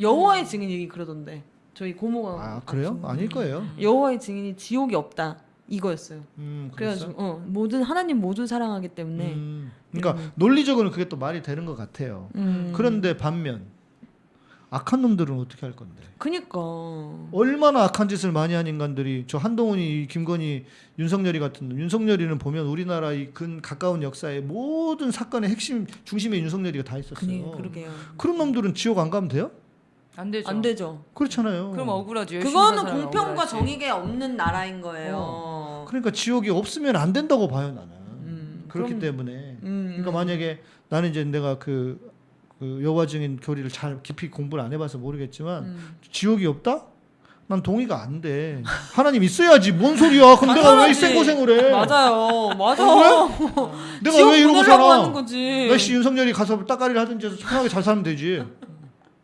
여호와의 증인이 그러던데 저희 고모가 아 그래요? 아닐 거예요. 여호와의 증인이 지옥이 없다 이거였어요. 음, 그래서 어 모든 하나님 모두 사랑하기 때문에 음, 그러니까 논리적으로는 그게 또 말이 되는 것 같아요. 음. 그런데 반면 악한 놈들은 어떻게 할 건데? 그니까 얼마나 악한 짓을 많이 한 인간들이 저 한동훈이, 김건희, 윤석열이 같은 놈. 윤석열이는 보면 우리나라 이 근 가까운 역사의 모든 사건의 핵심 중심에 윤석열이가 다 있었어요. 그니 그러게요. 그런 놈들은 지옥 안 가면 돼요? 안 되죠. 안 되죠. 그렇잖아요. 그럼 억울하죠. 그거는 공평과 억울하지. 정의가 없는 나라인 거예요. 그러니까 지옥이 없으면 안 된다고 봐요 나는. 음, 그렇기 그럼- 때문에. 음, 그러니까 만약에 나는 이제 내가 그, 그 여호와 증인 교리를 잘 깊이 공부를 안 해봐서 모르겠지만 음. 지옥이 없다? 난 동의가 안 돼. 하나님 있어야지. 뭔 소리야? 그럼 내가 왜 당연하지. 이 고생을 해? 맞아요, 맞아. [laughs] 내가 지옥 왜 이러고 살아? 나씨 윤석열이 가서 따까리를 하든지 해서 편하게 잘 살면 되지.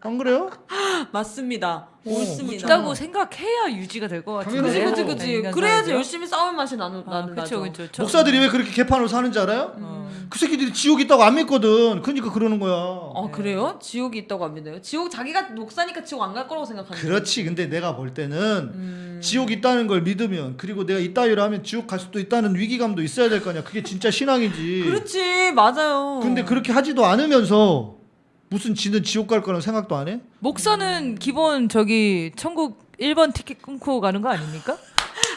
안 그래요? [gasps] 맞습니다. 옳습니다. 있다고 생각해야 유지가 될 것 같은데. 그지 그지 네, 그지. 그래야지? 열심히 싸울 맛이 나는 아, 나는 그렇죠, 나죠. 그렇죠. 목사들이 왜 그렇게 개판으로 사는지 알아요? 음. 그 새끼들이 지옥 있다고 안 믿거든. 그러니까 그러는 거야. 아 그래요? 지옥이 있다고 안 믿어요? 지옥 자기가 목사니까 지옥 안 갈 거라고 생각하는 그렇지. 근데 내가 볼 때는 음. 지옥 있다는 걸 믿으면 그리고 내가 이따위로 하면 지옥 갈 수도 있다는 위기감도 있어야 될 거 아니야. 그게 진짜 신앙이지. 그렇지 맞아요. 근데 그렇게 하지도 않으면서 무슨 지는 지옥 갈 거라는 생각도 안 해? 목사는 기본 저기 천국 1번 티켓 끊고 가는 거 아닙니까?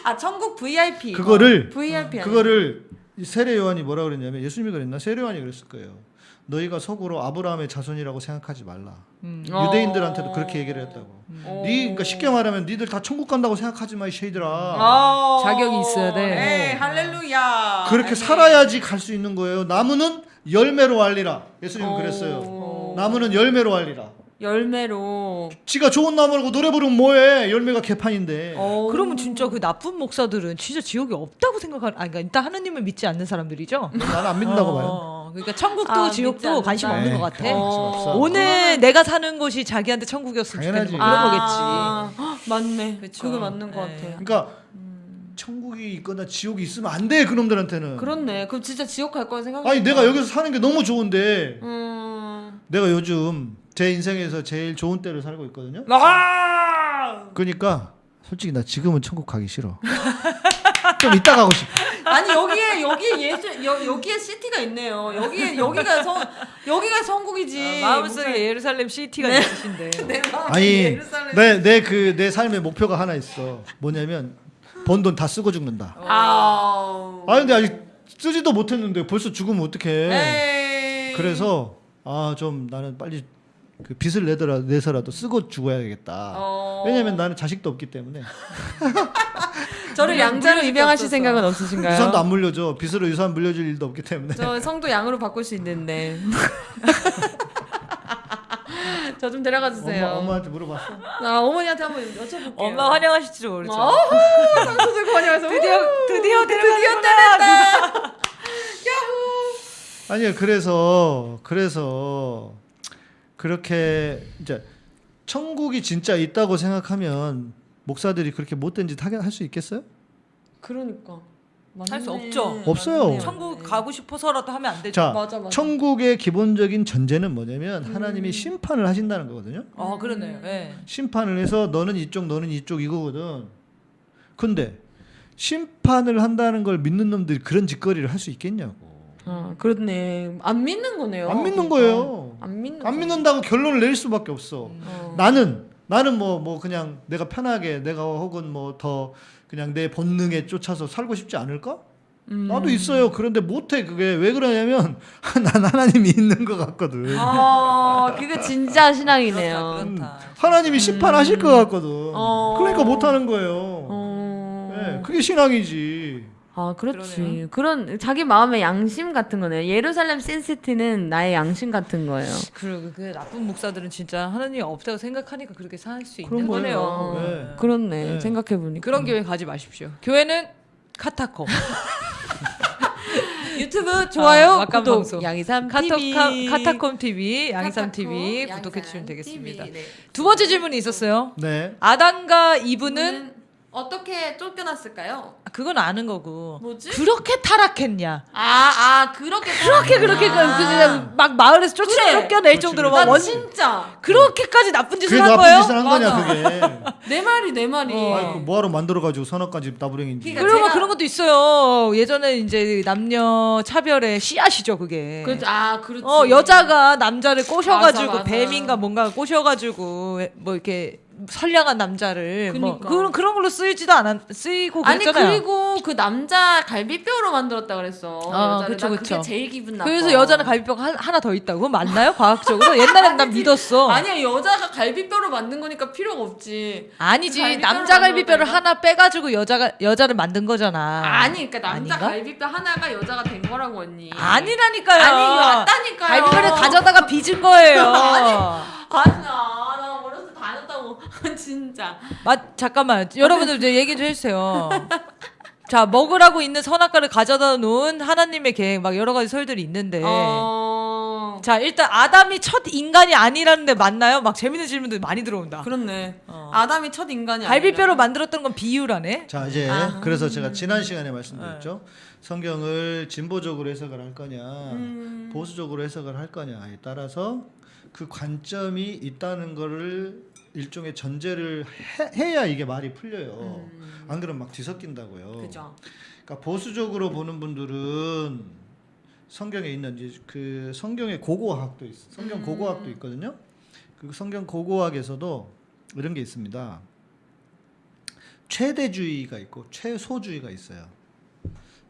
아 천국 VIP 그거를- 어, VIP? 그거를 이 세례 요한이 뭐라 그랬냐면 예수님이 그랬나 세례 요한이 그랬을 거예요. 너희가 속으로 아브라함의 자손이라고 생각하지 말라. 음. 어. 유대인들한테도 그렇게 얘기를 했다고. 어. 네, 그러니까 쉽게 말하면 니들 다 천국 간다고 생각하지 마, 이 쉐이들아. 아. 자격이 있어야 돼. 네, 할렐루야. 그렇게 아멘. 살아야지 갈 수 있는 거예요. 나무는 열매로 알리라. 예수님은 어. 그랬어요. 나무는 열매로 알리라. 열매로. 지가 좋은 나무라고 노래 부르면 뭐해? 열매가 개판인데. 어. 그러면 진짜 그 나쁜 목사들은 진짜 지옥이 없다고 생각하는 아 그러니까 일단 하느님을 믿지 않는 사람들이죠. 나는 안 믿는다고 어, 봐요. 그러니까 천국도 아, 지옥도. 관심 없는 것 같아. 네, 없어. 오늘 내가 사는 곳이 자기한테 천국이었으면 당연하지. 좋겠는 뭐 그런 아, 헉, 맞네. 그쵸. 그게 맞는 것 네. 같아요. 그러니까 천국이 있거나 지옥이 있으면 안 돼. 그놈들한테는. 그렇네. 그럼 진짜 지옥 갈 거라 생각. 아니 내가 여기서 사는 게 너무 좋은데 음. 내가 요즘 제 인생에서 제일 좋은 때를 살고 있거든요. 아! 그러니까 솔직히 나 지금은 천국 가기 싫어. [laughs] 좀 이따 가고 싶어. 아니 여기에 여기에 예수 여, 여기에 시티가 있네요. 여기에 여기가 성 여기가 성국이지. 아, 마음속에 예루살렘 시티가 있으신데. [laughs] 내 마음에 아니 예루살렘. 내내 그내 삶의 목표가 하나 있어. 뭐냐면 번 돈 다 쓰고 죽는다. 아. 아 근데 아직 쓰지도 못했는데 벌써 죽으면 어떡해. 에이. 그래서 아 좀 나는 빨리 그 빚을 내더라 내서라도 쓰고 죽어야겠다. 어. 왜냐면 나는 자식도 없기 때문에 [laughs] 저를 양자로 입양하실. 생각은 없으신가요? 유산도 안 물려줘. 빚으로 유산 물려줄 일도 없기 때문에. 저 성도 양으로 바꿀 수 있는데. [laughs] [laughs] 저 좀 데려가 주세요. 엄마 엄마 한테 물어봤어. 아, 어머니한테 한번 여쭤볼게요. 엄마 환영하실지 모르죠. 어, 상수들 환영해서 드디어 드디어 드디어 데려가는구나. 때렸다. [laughs] 아니요. 그래서 그래서 그렇게 이제 천국이 진짜 있다고 생각하면 목사들이 그렇게 못된 짓 하게 할수 있겠어요? 그러니까. 할수 맞네. 없죠. 없어요. 맞네요. 천국 가고 싶어서라도 하면 안 되죠. 자, 맞아, 맞아. 천국의 기본적인 전제는 뭐냐면 하나님이 심판을 하신다는 거거든요. 아 그러네요. 예. 심판을 해서 너는 이쪽 너는 이쪽 이거거든. 근데 심판을 한다는 걸 믿는 놈들이 그런 짓거리를 할 수 있겠냐고. 아, 그렇네. 안 믿는 거네요. 안 믿는. 거예요. 안 믿는. 안 거. 믿는다고 결론을 내릴 수밖에 없어. 어. 나는 나는 뭐뭐 그냥 내가 편하게 내가 혹은 뭐 더 그냥 내 본능에 쫓아서 살고 싶지 않을까? 음. 나도 있어요. 그런데 못해 그게 왜 그러냐면 [laughs] 난 하나님이 있는 것 같거든. 아, 그게 진짜 신앙이네요. 그렇다, 그렇다. 하나님이 심판하실 것 같거든. 어. 그러니까 못하는 거예요. 어. 네, 그게 신앙이지. 아, 그렇지. 그러네요. 그런 자기 마음의 양심 같은 거네요. 예루살렘 신시티는 나의 양심 같은 거예요. 그리고 그 나쁜 목사들은 진짜 하나님이 없다고 생각하니까 그렇게 살수 그런 있는 거예요. 거네요. 네. 그렇네. 네. 생각해 보니까. 그런 교회 가지 마십시오. 교회는 카타콤. [laughs] 유튜브 좋아요, 아, 막간 구독, 방송. 양이삼 카톡 TV, 카, 카타콤 TV, 양이삼 TV 양이삼 구독해 주시면 되겠습니다. TV, 네. 두 번째 질문이 있었어요. 네. 아담과 이브는 이분은 어떻게 쫓겨났을까요? 그건 아는 거고. 뭐지? 그렇게 타락했냐? 아, 아 그렇게 그렇게 그렇게 그- 그- 막 마을에서 쫓아 그래. 쫓겨낼 그렇지, 정도로. 막 나 원, 진짜 그렇게까지 나쁜 짓을 그게 한 나쁜 거예요? 짓을 한 거냐. 그게. [laughs] 내 말이 내 말이. 어. 아이 그 뭐하러 만들어가지고 선악까지 나부랭인지. 그러니까 그리고 제가- 그런 것도 있어요. 예전에 이제 남녀 차별의 씨앗이죠, 그게. 그렇지. 아, 그렇지. 어 여자가 남자를 꼬셔가지고 맞아, 맞아. 뱀인가 뭔가 꼬셔가지고 뭐 이렇게 선량한 남자를 뭐 그니까. 그런 그런 걸로 쓰이지도 않았 쓰이고 아니 그랬잖아요. 그리고 그 남자 갈비뼈로 만들었다 그랬어. 아, 여자를. 그쵸, 나 그쵸. 그게 제일 기분 나빠. 그래서 여자는 갈비뼈가 한- 하나 더 있다고 그건 맞나요? 과학적으로 [laughs] 옛날엔 난 믿었어. 아니야 여자가 갈비뼈로 만든 거니까 필요가 없지. 아니지 남자 갈비뼈를? 하나 빼가지고 여자가 여자를 만든 거잖아. 아니 그러니까 남자 아닌가? 갈비뼈 하나가 여자가 된 거라고 언니. 아니라니까요. 아니 왔다니까요. 갈비뼈를 가져다가 빚은 거예요. [laughs] 아니 야 나 어렸을 때 다녔다고 [laughs] 진짜. 맞 잠깐만 여러분들 이제 얘기 좀 해주세요. 자 먹으라고 있는 선악과를 가져다 놓은 하나님의 계획 막 여러 가지 설들이 있는데 어. 자 일단 아담이 첫 인간이 아니라는데 맞나요? 막 재밌는 질문들 많이 들어온다. 그렇네. 어. 아담이 첫 인간이 갈비뼈로 아니라. 만들었던 건 비유라네. 자 이제 아. 그래서 제가 지난 시간에 말씀드렸죠. 성경을 진보적으로 해석을 할 거냐, 음. 보수적으로 해석을 할 거냐에 따라서 그 관점이 있다는 거를 일종의 전제를 해, 야 이게 말이 풀려요. 안 그러면 막 뒤섞인다고요. 음. 그죠. 그러니까 보수적으로 보는 분들은 성경에 있는 이제 그 성경의 고고학도 있어. 성경 음. 고고학도 있거든요. 그 성경 고고학에서도 이런 게 있습니다. 최대주의가 있고 최소주의가 있어요.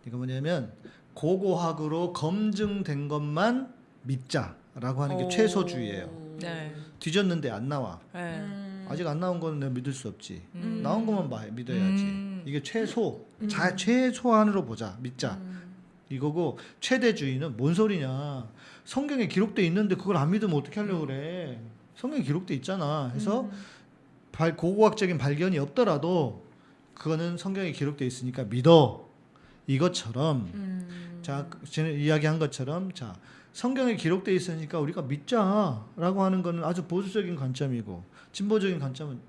이거 뭐냐면 고고학으로 검증된 것만 믿자 라고 하는 게 오. 최소주의예요. 네. 뒤졌는데 안 나와. 네. 음. 아직 안 나온 거는 내가 믿을 수 없지. 음. 나온 것만 봐 믿어야지. 음. 이게 최소, 자 최소한으로 보자, 믿자. 음. 이거고 최대주의는 뭔 소리냐? 성경에 기록돼 있는데 그걸 안 믿으면 어떻게 하려고 그래? 성경에 기록돼 있잖아. 해서 음. 발, 고고학적인 발견이 없더라도 그거는 성경에 기록돼 있으니까 믿어. 이것처럼 음. 자 전에 이야기한 것처럼 자 성경에 기록돼 있으니까 우리가 믿자라고 하는 거는 아주 보수적인 관점이고 진보적인 관점은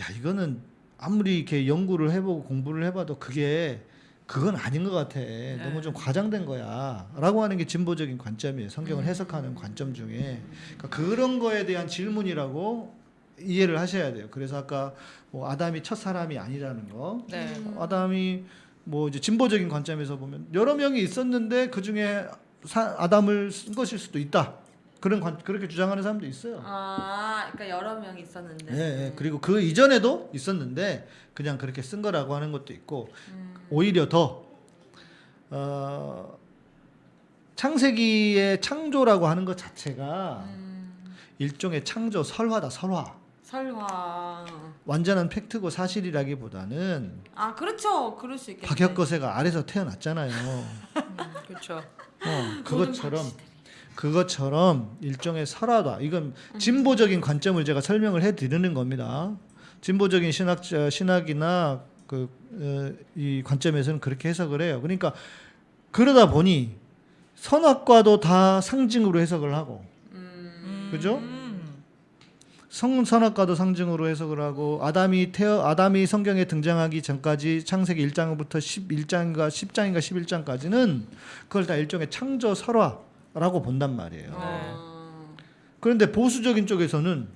야 이거는 아무리 이렇게 연구를 해보고 공부를 해봐도 그게 그건 아닌 것 같아. 너무 좀 과장된 거야 라고 하는 게 진보적인 관점이에요. 성경을 해석하는 관점 중에. 그러니까 그런 거에 대한 질문이라고 이해를 하셔야 돼요. 그래서 아까 뭐 아담이 첫 사람이 아니라는 거. 네. 아담이 뭐 이제 진보적인 관점에서 보면 여러 명이 있었는데 그 중에 아담을 쓴 것일 수도 있다. 그런 관, 그렇게 주장하는 사람도 있어요. 아, 그러니까 여러 명 있었는데. 예, 예. 그리고 그 이전에도 있었는데 그냥 그렇게 쓴 거라고 하는 것도 있고 오히려 더 어, 창세기의 창조라고 하는 것 자체가 일종의 창조 설화다 설화. 설화. 완전한 팩트고 사실이라기보다는 아, 그렇죠. 그럴 수 있겠네. 박혁거세가 아래서 태어났잖아요. [laughs] 그렇죠. 어, 그것처럼 그것처럼 일종의 설화다. 이건 진보적인 관점을 제가 설명을 해드리는 겁니다. 진보적인 신학 신학이나 그이 관점에서는 그렇게 해석을 해요. 그러니까 그러다 보니 선악과도 다 상징으로 해석을 하고, 그죠? 성 선악과도 상징으로 해석을 하고 아담이 태어 아담이 성경에 등장하기 전까지 창세기 1장부터 11장인가 10장인가 11장까지는 그걸 다 일종의 창조 설화라고 본단 말이에요. 어. 그런데 보수적인 쪽에서는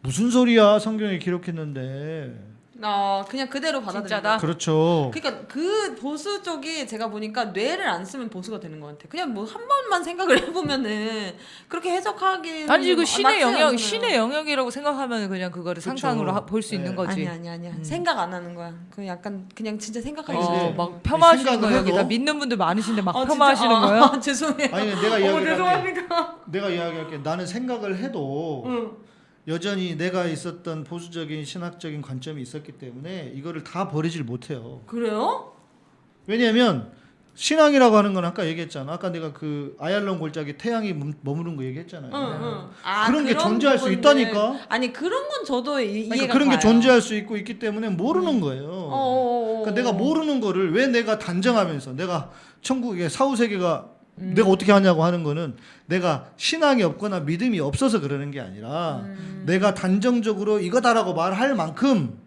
무슨 소리야 성경에 기록했는데 어, 그냥 그대로 받아들인다. 그렇죠. 그러니까 그 보수 쪽이 제가 보니까 뇌를 안 쓰면 보수가 되는 것 같아. 그냥 뭐 한 번만 생각을 [laughs] 해보면은 그렇게 해석하기 아니 이거 신의 영역 신의 영역이라고 생각하면 그냥 그거를. 상상으로 볼수 네. 있는 거지. 아니 아니 아니야. 생각 안 하는 거야. 그 약간 그냥 진짜 생각하기 아니, 어, 싫어. 막 폄하하시는 거예요. 여기다 믿는 분들 많으신데 막 아, 진짜? 폄하하시는 아, 거예요? 아, [laughs] 죄송해요. 아니 내가 어, 이야기할게. 죄송합니다. 내가 이야기할게. 나는 생각을 해도 응. 여전히 내가 있었던 보수적인 신학적인 관점이 있었기 때문에 이거를 다 버리질 못해요. 그래요? 왜냐하면 신앙이라고 하는 건 아까 얘기했잖아. 아까 내가 그 아얄론 골짜기 태양이 멈- 머무른 거 얘기했잖아요. 응, 응. 아, 그런 게 존재할 수 부분들. 있다니까. 아니 그런 건 저도 이, 그러니까 이해가 그런 게 가요. 존재할 수 있고 있기 때문에 모르는 거예요. 어, 어, 어, 그러니까 내가 모르는 거를 왜 내가 단정하면서 내가 천국의 사후 세계가 음. 내가 어떻게 하냐고 하는 거는 내가 신앙이 없거나 믿음이 없어서 그러는 게 아니라 음. 내가 단정적으로 이거다라고 말할 만큼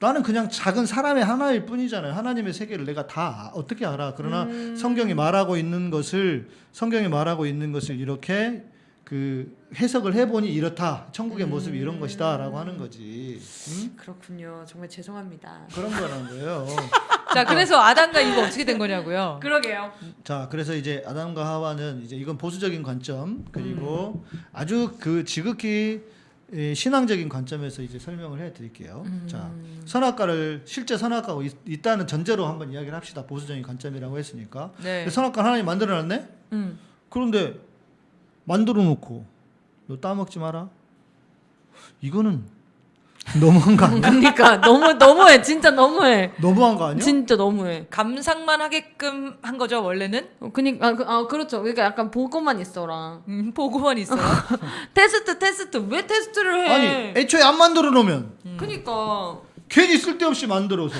나는 그냥 작은 사람의 하나일 뿐이잖아요. 하나님의 세계를 내가 다 어떻게 알아? 그러나 음. 성경이 말하고 있는 것을 성경이 말하고 있는 것을 이렇게 그 해석을 해보니 이렇다. 천국의 음. 모습이 이런 것이다 라고 하는 거지. 응? 그렇군요. 정말 죄송합니다. 그런 거라는 거예요. [laughs] 자, 그래서 아담과 이거 어떻게 된 거냐고요? [laughs] 그러게요. 자, 그래서 이제 아담과 하와는 이제 이건 보수적인 관점 그리고 음. 아주 그 지극히 예, 신앙적인 관점에서 이제 설명을 해 드릴게요. 음. 자, 선악과를 실제 선악과가 있, 있다는 전제로 한번 이야기를 합시다. 보수적인 관점이라고 했으니까. 네. 선악과 하나님 만들어 놨네. 음. 그런데 만들어 놓고 너 따먹지 마라. 이거는 너무한 거 아니야? 그러니까 너무 너무해. 진짜 너무해. 너무한 거 아니야? 진짜 너무해. 감상만 하게끔 한 거죠, 원래는? 어, 그니 아, 그, 아 그렇죠. 그러니까 약간 보고만 있어라. 음, 보고만 있어요. [laughs] 테스트 테스트 왜 테스트를 해? 아니, 애초에 안 만들어 놓으면 그니까 괜히 쓸데없이 만들어서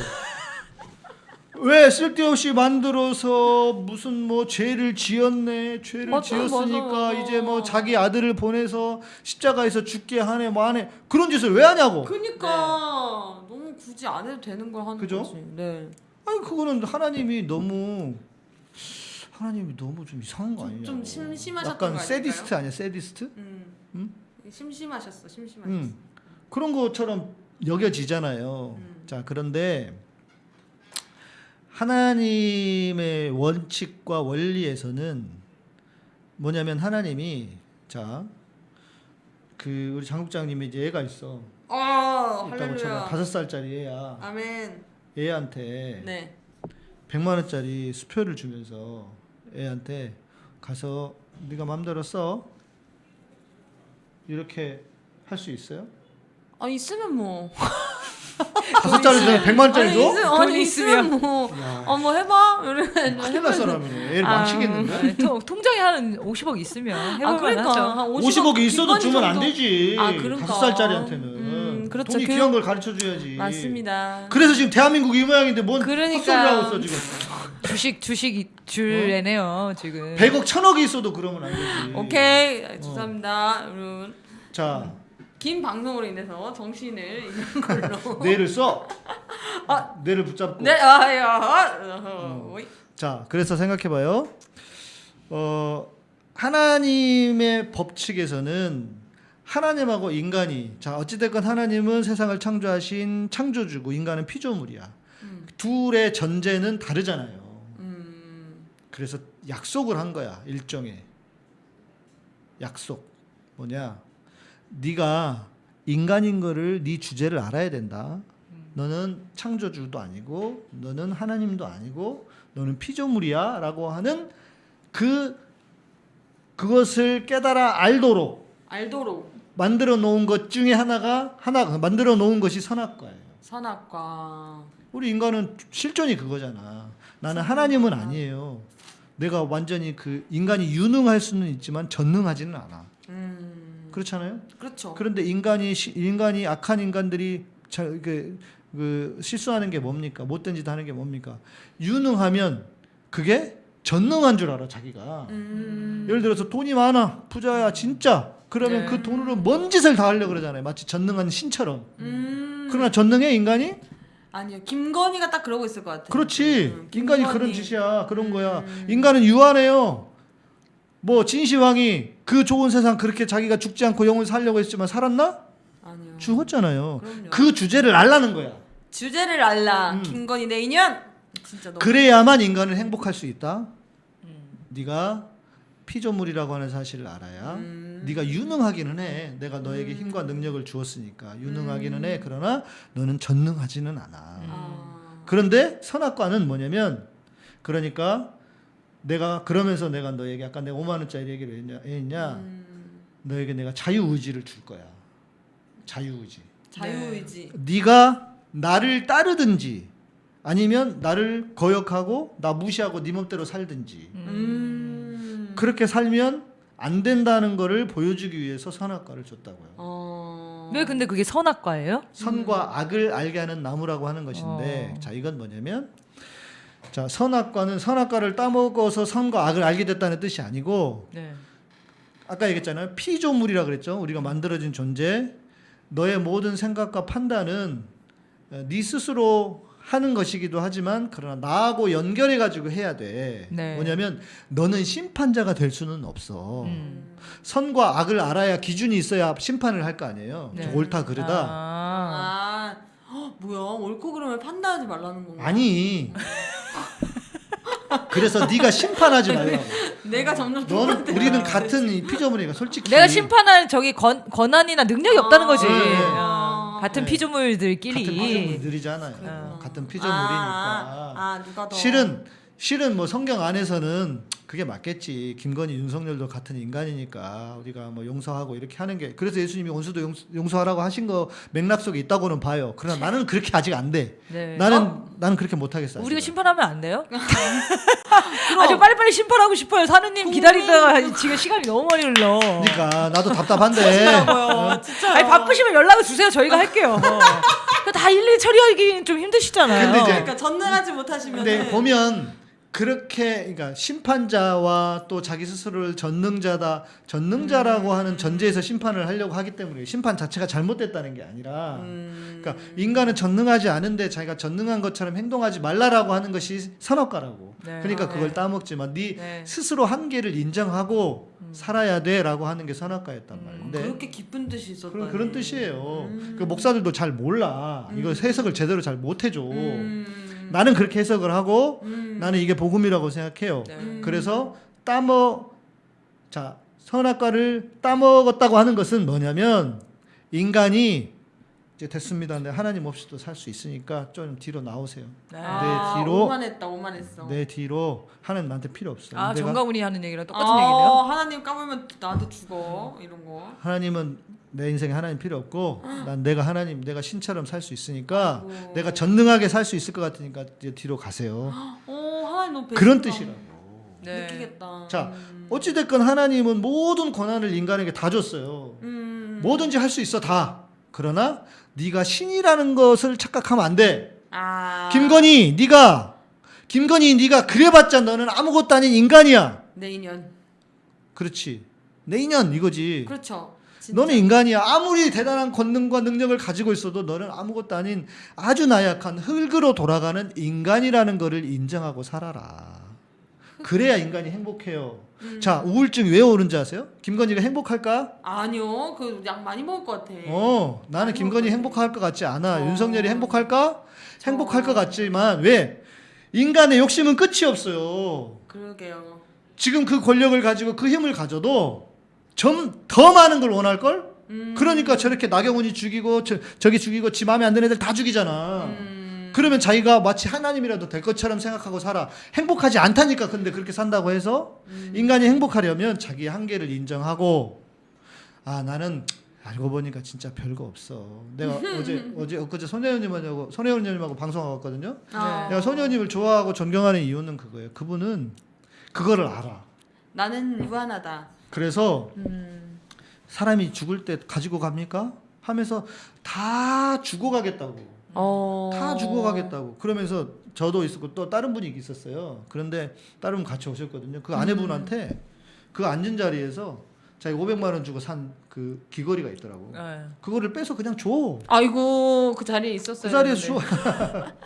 왜 쓸데없이 만들어서 무슨 뭐 죄를 지었네 죄를 맞아, 지었으니까 맞아. 이제 뭐 자기 아들을 보내서 십자가에서 죽게 하네 뭐 하네 그런 짓을 왜 하냐고 그니까 너무 굳이 안 해도 되는 걸 하는 그죠? 거지. 네. 아니 그거는 하나님이 너무 하나님이 너무 좀 이상한 거 좀- 아니냐 좀 심심하셨던 약간 거 세디스트 아니야 세디스트 음. 음? 심심하셨어. 심심하셨어. 음. 그런 것처럼 여겨지잖아요. 음. 자, 그런데 하나님의 원칙과 원리에서는 뭐냐면 하나님이 자, 그 우리 장국장님이 이제 애가 있어. 어, 있다고 쳐봐. 다섯 살짜리 애야. 아멘. 애한테 네. 100만 원짜리 수표를 주면서 애한테 가서 네가 마음대로 써. 이렇게 할 수 있어요? 아 있으면 뭐. [laughs] 다섯 짜리 줘? 100만 원짜리 아니, 줘? 아니 있으면. 뭐. 야. 어뭐 해봐. 이러면 큰일 날 사람이네. 애를 아, 망치겠는데? 네, 통- 통장에 한 50억 있으면 해볼 아 그러니까 만하죠. 한 50억이 있어도 주면 안 정도? 되지. 아, 그러니까. 다섯 살짜리한테는. 음, 그렇죠. 돈이 교육- 귀한 걸 가르쳐 줘야지. 맞습니다. 그래서 지금 대한민국이 이 모양인데 뭔 그러니까. 헛소리를 하고 있어 지금. 주식 주식 이- 줄 애네요 지금. 100억, 1000억이 있어도 그러면 안 되지. 오케이 어. 죄송합니다 여러분. 자, 긴 방송으로 인해서 정신을 잃는 [laughs] 걸로. 뇌를 써. 아. 뇌를 붙잡고. 네, 아야. 어, 어이. 자, 그래서 생각해봐요. 어, 하나님의 법칙에서는 하나님하고 인간이 자 어찌됐건 하나님은 세상을 창조하신 창조주고 인간은 피조물이야. 음. 둘의 전제는 다르잖아요. 음. 그래서 약속을 한 거야 일종의 약속 뭐냐 네가 인간인 거를 네 주제를 알아야 된다 너는 창조주도 아니고 너는 하나님도 아니고 너는 피조물이야 라고 하는 그 그것을 깨달아 알도록 알도록 만들어 놓은 것 중에 하나가 하나 만들어 놓은 것이 선악과예요. 선악과. 우리 인간은 실존이 그거잖아. 나는 하나님은 아니에요. 내가 완전히 그 인간이 유능할 수는 있지만 전능하지는 않아. 음. 그렇잖아요. 그렇죠. 그런데 인간이 시- 인간이 악한 인간들이 자, 그, 그 실수하는 게 뭡니까? 못된 짓 하는 게 뭡니까? 유능하면 그게 전능한 줄 알아 자기가. 음. 예를 들어서 돈이 많아 부자야 진짜 그러면 네. 그 돈으로 뭔 짓을 다 하려 고 그러잖아요 마치 전능한 신처럼 음. 그러나 전능해 인간이 아니요. 김건희가 딱 그러고 있을 것 같아요. 그렇지 음, 인간이. 그런 짓이야 그런 거야 음. 인간은 유한해요 뭐 진시황이 그 좋은 세상 그렇게 자기가 죽지 않고 영원 살려고 했지만 살았나 아니요. 죽었잖아요 그럼요. 그 주제를 알라는 거야 주제를 알라. 음. 김건희 내 인연. 진짜 너무. 그래야만 인간은 행복할 수 있다 네가 피조물이라고 하는 사실을 알아야 음. 네가 유능하기는 해. 내가 너에게 힘과 능력을 주었으니까 유능하기는 해. 그러나 너는 전능하지는 않아. 아. 그런데 선악과는 뭐냐면 그러니까 내가 그러면서 내가 너에게 아까 내가 5만 원짜리 얘기를 했냐, 했냐 음. 너에게 내가 자유 의지를 줄 거야. 자유 의지. 자유의지. 네 가 나를 따르든지 아니면 나를 거역하고 나 무시하고 네 맘대로 살든지 음. 그렇게 살면 안 된다는 거를 보여주기 위해서 선악과를 줬다고요. 어. 왜 근데 그게 선악과예요? 선과 악을 알게 하는 나무라고 하는 것인데 어. 자 이건 뭐냐면 자 선악과는 선악과를 따먹어서 선과 악을 알게 됐다는 뜻이 아니고 네. 아까 얘기했잖아요 피조물이라 그랬죠 우리가 만들어진 존재 너의 모든 생각과 판단은 어, 네 스스로 하는 것이기도 하지만 그러나 나하고 연결해 가지고 해야 돼 네. 뭐냐면 너는 심판자가 될 수는 없어 음. 선과 악을 알아야 기준이 있어야 심판을 할 거 아니에요 네. 옳다 그르다 아. 아, 헉, 뭐야 옳고 그름을 판단하지 말라는 건가? 아니. 그래서 네가 심판하지 [laughs] 말라고. 내가 점점 너는 좁아져. 우리는 같은 이 피조물이니까 솔직히. 내가 심판할 저기 권, 권한이나 능력이 없다는 거지. 네. 어, 같은 네. 피조물들끼리. 같은 피조물들이잖아요. 그렇구나. 같은 아, 피조물이니까. 아, 아, 누가 더 실은 실은 뭐 성경 안에서는 그게 맞겠지. 김건희, 윤석열도 같은 인간이니까 우리가 뭐 용서하고 이렇게 하는 게 그래서 예수님이 원수도 용서, 용서하라고 하신 거 맥락 속에 있다고는 봐요. 그러나 나는 그렇게 아직 안 돼. 네. 나는 어? 나는 그렇게 못 하겠어. 우리가 아직은. 심판하면 안 돼요? [laughs] 아주 빨리빨리 심판하고 싶어요. 사느님 기다리다가 지금 시간이 너무 많이 흘러. 그러니까 나도 답답한데. 하시라고요. 진짜. 아니 바쁘시면 연락을 주세요. 저희가 할게요. 그거 다 일일이 처리하기는 좀 힘드시잖아요. 근데 이제 그러니까 전능하지 못하시면 근데 보면 그렇게 그러니까 심판자와 또 자기 스스로를 전능자다 전능자라고 하는 전제에서 심판을 하려고 하기 때문에 심판 자체가 잘못됐다는 게 아니라 음. 그러니까 인간은 전능하지 않은데 자기가 전능한 것처럼 행동하지 말라라고 하는 것이 선악과라고 네. 그러니까 아, 그걸 네. 따먹지만 네 네. 스스로 한계를 인정하고 살아야 돼라고 하는 게 선악과였단 말인데 그렇게 깊은 뜻이 있었다. 그런 그런 뜻이에요. 음. 그 목사들도 잘 몰라. 이거 해석을 제대로 잘 못 해줘. 음. 나는 그렇게 해석을 하고 음. 나는 이게 복음이라고 생각해요. 네. 그래서 따먹 자 선악과를 따먹었다고 하는 것은 뭐냐면 인간이 이제 됐습니다. 근데 하나님 없이도 살 수 있으니까 좀 뒤로 나오세요. 네. 아, 내 뒤로- 오만했다, 오만했어. 내 뒤로 하나님 나한테 필요 없어. 아 내가 정가훈이 하는 얘기랑 똑같은 아, 얘기네요. 하나님 까불면 나한테 죽어 이런 거. 하나님은 내 인생에 하나님 필요 없고 난 내가 하나님 내가 신처럼 살 수 있으니까 아이고. 내가 전능하게 살 수 있을 것 같으니까 이제 뒤로 가세요. 어, 하나님 너무 그런. 뜻이라고. 네. 느끼겠다. 자, 음. 어찌 됐건 하나님은 모든 권한을 인간에게 다 줬어요. 음. 뭐든지 할 수 있어 다. 그러나 네가 신이라는 것을 착각하면 안 돼. 아. 김건희, 네가 김건희, 네가 그래봤자 너는 아무것도 아닌 인간이야. 내 인연. 그렇지. 내 인연 이거지. 그렇죠. 진짜. 너는 인간이야. 아무리 대단한 권능과 능력을 가지고 있어도 너는 아무것도 아닌 아주 나약한 흙으로 돌아가는 인간이라는 것을 인정하고 살아라. 그래야 인간이 행복해요. 음. 자, 우울증 왜 오는지 아세요? 김건희가 행복할까? 아니요, 그 약 많이 먹을 것 같아. 어, 나는 김건희 행복할 것 같지 않아. 어. 윤석열이 행복할까? 행복할 것 같지만 왜? 인간의 욕심은 끝이 없어요. 그러게요. 지금 그 권력을 가지고 그 힘을 가져도 좀더 많은 걸 원할 걸? 음. 그러니까 저렇게 나경원이 죽이고 저, 저기 죽이고 지 마음에 안 드는 애들 다 죽이잖아. 음. 그러면 자기가 마치 하나님이라도 될 것처럼 생각하고 살아. 행복하지 않다니까 근데 그렇게 산다고 해서 음. 인간이 행복하려면 자기의 한계를 인정하고 아 나는 알고 보니까 진짜 별거 없어. 내가 [laughs] 어제 어제 엊그제 손혜원님하고 손혜원님하고 방송하고 왔거든요. 아. 내가 손혜원님을 좋아하고 존경하는 이유는 그거예요. 그분은 그거를 알아. 나는 유한하다. 그래서 음. 사람이 죽을 때 가지고 갑니까? 하면서 다 죽어가겠다고. 어. 다 죽어가겠다고. 그러면서 저도 있었고 또 다른 분이 있었어요. 그런데 다른 분 같이 오셨거든요. 그 아내분한테 그 앉은 자리에서 자기 500만 원 주고 산 그 귀걸이가 있더라고. 네. 그거를 빼서 그냥 줘. 아이고 그 자리에 있었어요. 그 자리에 줘.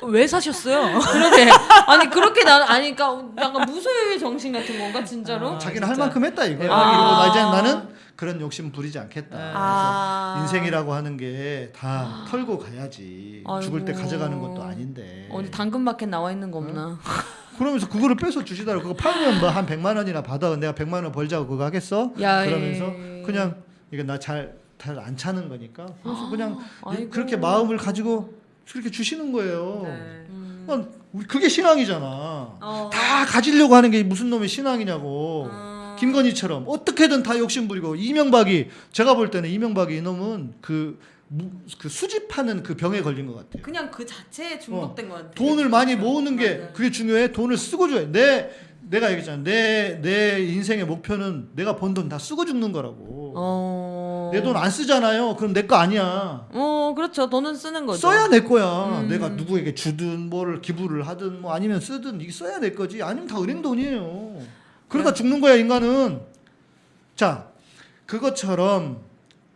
왜 사셨어요? [laughs] 그러게. 아니 그렇게 난 아니 그러니까 약간 무소유의 정신 같은 건가 진짜로? 아, 자기는 할 진짜. 만큼 했다 이거 야. 아. 그리고 나 이제 나는 그런 욕심 부리지 않겠다. 네. 아. 그래서 인생이라고 하는 게다 털고 가야지. 죽을 때 아이고. 가져가는 것도 아닌데. 어디 당근마켓 나와 있는 거 없나? 그러면서 그거를 빼서 주시더라고. 그거 팔면 뭐 한 100만 원이나 받아. 내가 100만 원 벌자고 그거 하겠어? 야, 그러면서 예. 그냥 이거 나잘 잘 안 차는 거니까. 그래서 그냥 아이고. 그렇게 마음을 가지고 그렇게 주시는 거예요. 네. 음. 그게 신앙이잖아. 어. 다 가지려고 하는 게 무슨 놈의 신앙이냐고. 어. 김건희처럼 어떻게든 다 욕심 부리고 이명박이 제가 볼 때는 이명박이 이놈은 그, 무- 그 수집하는 그 병에 걸린 것 같아요. 그냥 그 자체에 중독된 것 같아. 돈을 많이 모으는 게 맞아. 그게 중요해. 돈을 쓰고 줘야 돼. 내 내가 얘기했잖아. 내 내 인생의 목표는 내가 번 돈 다 쓰고 죽는 거라고. 어. 내돈 안 쓰잖아요. 그럼 내 거 아니야. 어, 그렇죠. 돈은 쓰는 거죠. 써야 내 거야. 음. 내가 누구에게 주든 뭐를 기부를 하든 뭐 아니면 쓰든 이게 써야 내 거지. 아니면 다 은행 돈이에요. 그러다 죽는 거야 인간은. 자, 그것처럼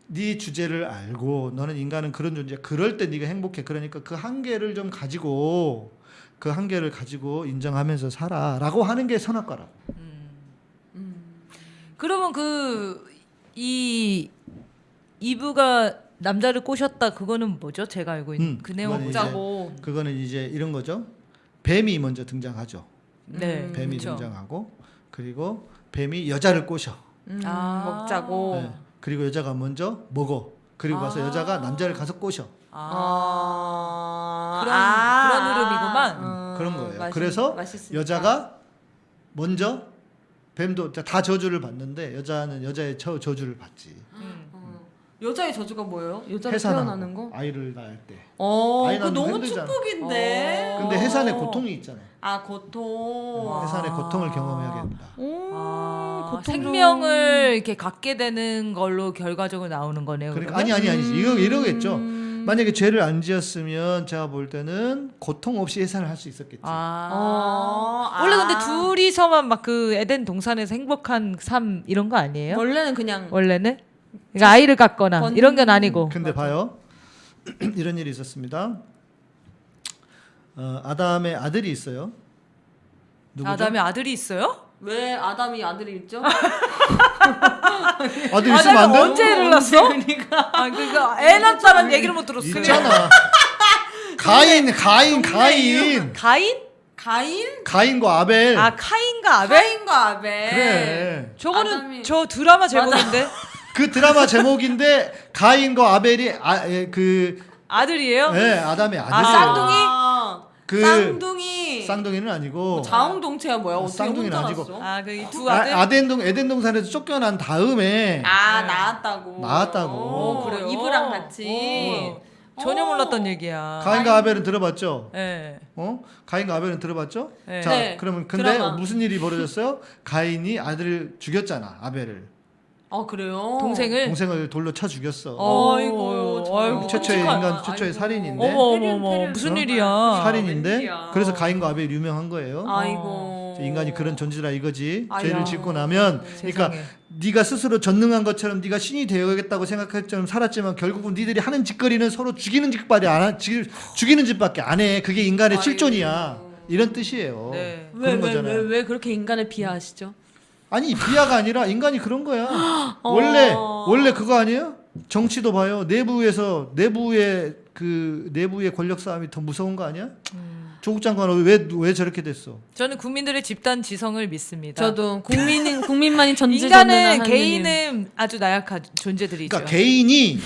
네 주제를 알고 너는 인간은 그런 존재야. 그럴 때 네가 행복해. 그러니까 그 한계를 좀 가지고 그 한계를 가지고 인정하면서 살아라고 하는 게 선악과라고. 그러면 그 이 이브가 남자를 꼬셨다 그거는 뭐죠? 제가 알고 있는 음, 그 내용 짜고. 그거는 이제 이런 거죠. 뱀이 먼저 등장하죠. 네 뱀이 그쵸. 등장하고 그리고 뱀이 여자를 꼬셔. 음, 아. 먹자고. 네. 그리고 여자가 먼저 먹어. 그리고 가서 아. 여자가 남자를 가서 꼬셔. 아. 그런- 아. 그런 흐름이구만. 음, 그런 거예요. 맛있- 그래서 맛있으니까. 여자가 먼저 뱀도 다 저주를 받는데 여자는 여자의 저, 저주를 받지. 음. 어. 여자의 저주가 뭐예요? 해산하고 태어나는 거? 아이를 낳을 때. 어, 거 너무 힘들잖아. 축복인데. 근데 해산의 고통이 있잖아. 아, 고통. 해산의 고통을 경험하게 된다. 오, 아, 고통 좀- 생명을 이렇게 갖게 되는 걸로 결과적으로 나오는 거네요. 그러니까? 아니 아니 아니 이거 이러겠죠. 음. 만약에 죄를 안 지었으면 제가 볼 때는 고통 없이 해산을 할 수 있었겠지. 아. 어, 원래 근데 아. 둘이서만 막 그 에덴 동산에서 행복한 삶 이런 거 아니에요? 원래는 그냥 원래는? 그러니까 아이를 갖거나 번- 이런 건 아니고. 근데 봐요. [clears throat] 이런 일이 있었습니다. 어, 아담의 아들이 있어요. 누구죠? 아담의 아들이 있어요? 왜 아담이 아들이 있죠? [laughs] 아들 있으면 안 돼? 언제 애를 낳았어? 아 그러니까 애 낳았다는 얘기를 못 들었어요. 있잖아. [laughs] 가인, 가인, 가인. 가인? 가인? 가인과 아벨. 아 카인과 아벨? 가인과 아벨. 그래. 저거는 아담이- 저 드라마 제목인데 그 드라마 제목인데 가인과 아벨이 아, 예, 그 아들이에요? 예, 아담의 아들. 아, 쌍둥이? 아, 그 쌍둥이. 쌍둥이는 아니고 자웅동체야 뭐야? 어떻게 쌍둥이는 혼자 아니고. 났어? 아 그 이 두 아들? 아, 아덴동 에덴 동산에서 쫓겨난 다음에 아 나왔다고. 나왔다고. 오, 그래요? 이브랑 같이. 오. 전혀 오. 몰랐던 얘기야. 가인과 아벨은 들어봤죠? 예. 어? 가인과 아벨은 들어봤죠? 네. 자, 네, 그러면 근데 드라마. 무슨 일이 벌어졌어요? 가인이 아들을 죽였잖아, 아벨을. 아 그래요? 동생을 동생을 돌로 쳐 죽였어. 어이구, 저런. 아이고, 최초의 끔찍한- 인간 최초의 아이고. 살인인데. 어머 어머 어머. 무슨 어? 일이야? 살인인데 웬일이야. 그래서 가인과 아벨이 유명한 거예요. 아이고. 인간이 그런 존재라 이거지. 아야. 죄를 짓고 나면 그러니까 세상에. 네가 스스로 전능한 것처럼 네가 신이 되어야겠다고 생각할 것처럼 살았지만 결국은 니들이 하는 짓거리는 서로 죽이는 짓밖에 안 하, 죽- 죽이는 짓밖에 안 해. 그게 인간의 아이고. 실존이야. 이런 뜻이에요. 네. 왜 그런 거잖아요. 왜 그렇게 인간을 비하하시죠? 아니 비하가 아니라 인간이 그런 거야. 원래 원래 그거 아니에요? 정치도 봐요. 내부에서 내부의 그 내부의 권력 싸움이 더 무서운 거 아니야? 조국 장관은 왜 왜 저렇게 됐어? 저는 국민들의 집단 지성을 믿습니다. 저도 국민인 국민만이 전지전능한 인간은. 개인은 아주 나약한 존재들이죠. 그러니까 개인이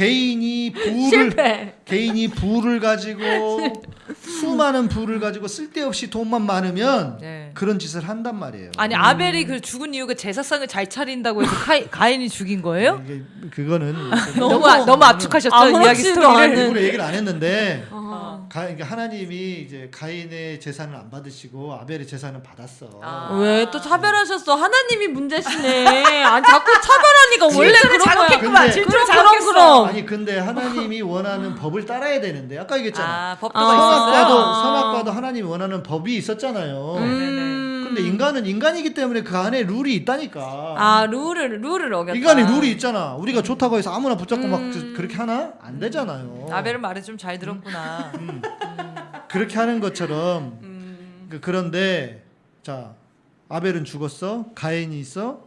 개인이 부를 실패. 개인이 부를 가지고 수많은 부를 가지고 쓸데없이 돈만 많으면 네. 그런 짓을 한단 말이에요. 아니 아벨이 그 죽은 이유가 제사상을 잘 차린다고 해서 카이, 가인이 죽인 거예요? 이게 그거는 [laughs] 너무 아- 너무 압축하셨죠 이야기 스토리를. 일부러 얘기를 안 했는데 어. 가, 그러니까 하나님이 이제 가인의 재산을 안 받으시고 아벨의 재산을 받았어. 아. 왜또 차별하셨어? 하나님이 문제시네. 아 자꾸 차별하니까 원래 그런 거야. 자극했구만. 질투를 그럼, 자극했어. 그럼. 아니 근데 하나님이 원하는 [laughs] 법을 따라야 되는데 아까 얘기했잖아. 아 법도가 아. 선악과도 있었어요. 선악과도 하나님이 원하는 법이 있었잖아요. 음. 근데 인간은 인간이기 때문에 그 안에 룰이 있다니까. 아 룰을 룰을 어겼다. 인간이 룰이 있잖아. 우리가 좋다고 해서 아무나 붙잡고 막 음. 그- 그렇게 하나? 안 되잖아요. 아벨은 말을 좀 잘 들었구나. 그렇게 하는 것처럼 음. 그, 그런데 자 아벨은 죽었어. 가인이 있어.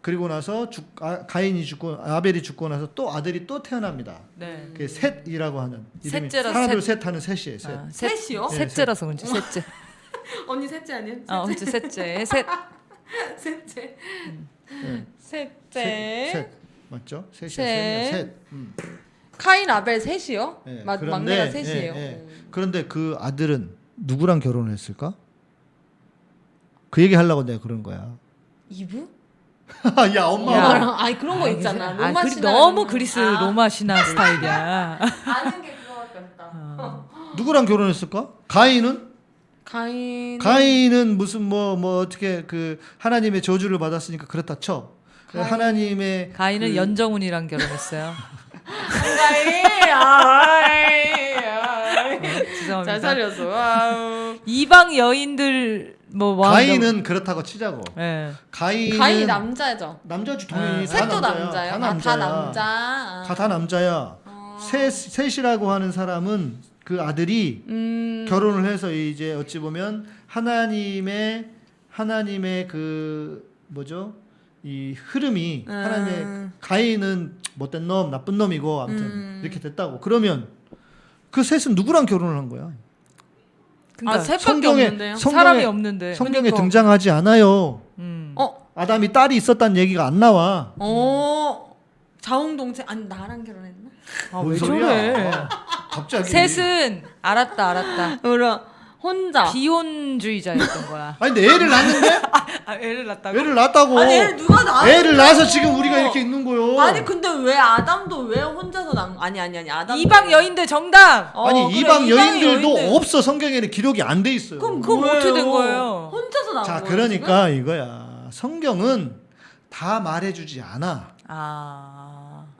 그리고 나서 죽, 아, 가인이 죽고 아벨이 죽고 나서 또 아들이 또 태어납니다. 네. 그게 셋이라고 하는 이름이 셋째라서 하나 셋. 둘셋 하는 셋이에요. 셋. 아, 셋, 셋이요? 셋째라서 그런지 셋째. [laughs] 언니 셋째 아니에요? 아 어째 셋째. [laughs] 셋. 셋째. 네. 셋째. 셋, 셋. 맞죠? 셋이요. 셋. 셋. 음. 카인 아벨 셋이요? 예, 마, 그런데, 막내가 셋이에요. 예, 예. 그런데 그 아들은 누구랑 결혼을 했을까? 그 얘기 하려고 내가 그런 거야. 이브? [laughs] 야 엄마. 야. 엄마랑 아니 그런 거 있잖아. 아, 로마 그리, 신화 너무. 그리스 아, 로마 신화 스타일이야. [laughs] 아는 게 그거밖에 없다. [laughs] 누구랑 결혼했을까? 가인은? 가인. 가인은 무슨 뭐뭐 어떻게 그 하나님의 저주를 받았으니까 그렇다 쳐. 그 하나님의 가인은 그- 연정훈이랑 결혼했어요. 가인 아이. 죄송합니다. 잘. 와우. 이방 여인들 뭐 와- 가인은 그렇다고 치자고. 예. 가인은 가인이 남자죠. 남자지 당연히 다 셋도 남자야. 남자예요. 다 아, 남자야. 다 남자. 아. 다, 다 남자야. 셋 셋이라고 하는 사람은 그 아들이 음. 결혼을 해서 이제 어찌 보면 하나님의 하나님의 그 뭐죠? 이 흐름이 음. 하나님의 가인은 못된 놈, 나쁜 놈이고 아무튼 음. 이렇게 됐다고. 그러면 그 셋은 누구랑 결혼을 한 거야? 그러니까 아, 셋밖에 성경에 없는데요. 성경에- 사람이 없는데. 성경에 그러니까. 등장하지 않아요. 음. 어, 아담이 딸이 있었다는 얘기가 안 나와. 어. 자웅동체 아니 나랑 결혼했나? 아, 뭔왜 소리야? 저래? 갑자기. 셋은 알았다 알았다. [laughs] 그럼 혼자. 비혼주의자였던 거야. [laughs] 아니 근데 애를 낳는데 [laughs] 아, 애를 낳다고? 애를 낳았다고. 아니 애를 누가 낳아? 애를 낳아서 지금 우리가 이렇게 있는 거요. 아니 근데 왜 아담도 왜 혼자서 낳은 아니 아니 아니 아담 이방 여인들 정답. 어, 아니 그래, 이방 여인들도 여인들. 없어 성경에는 기록이 안 돼 있어요. 그럼 그럼? 어떻게 된 거예요? 혼자서 낳은 자 거예요. 그러니까 이거야. 성경은 다 말해주지 않아. 아.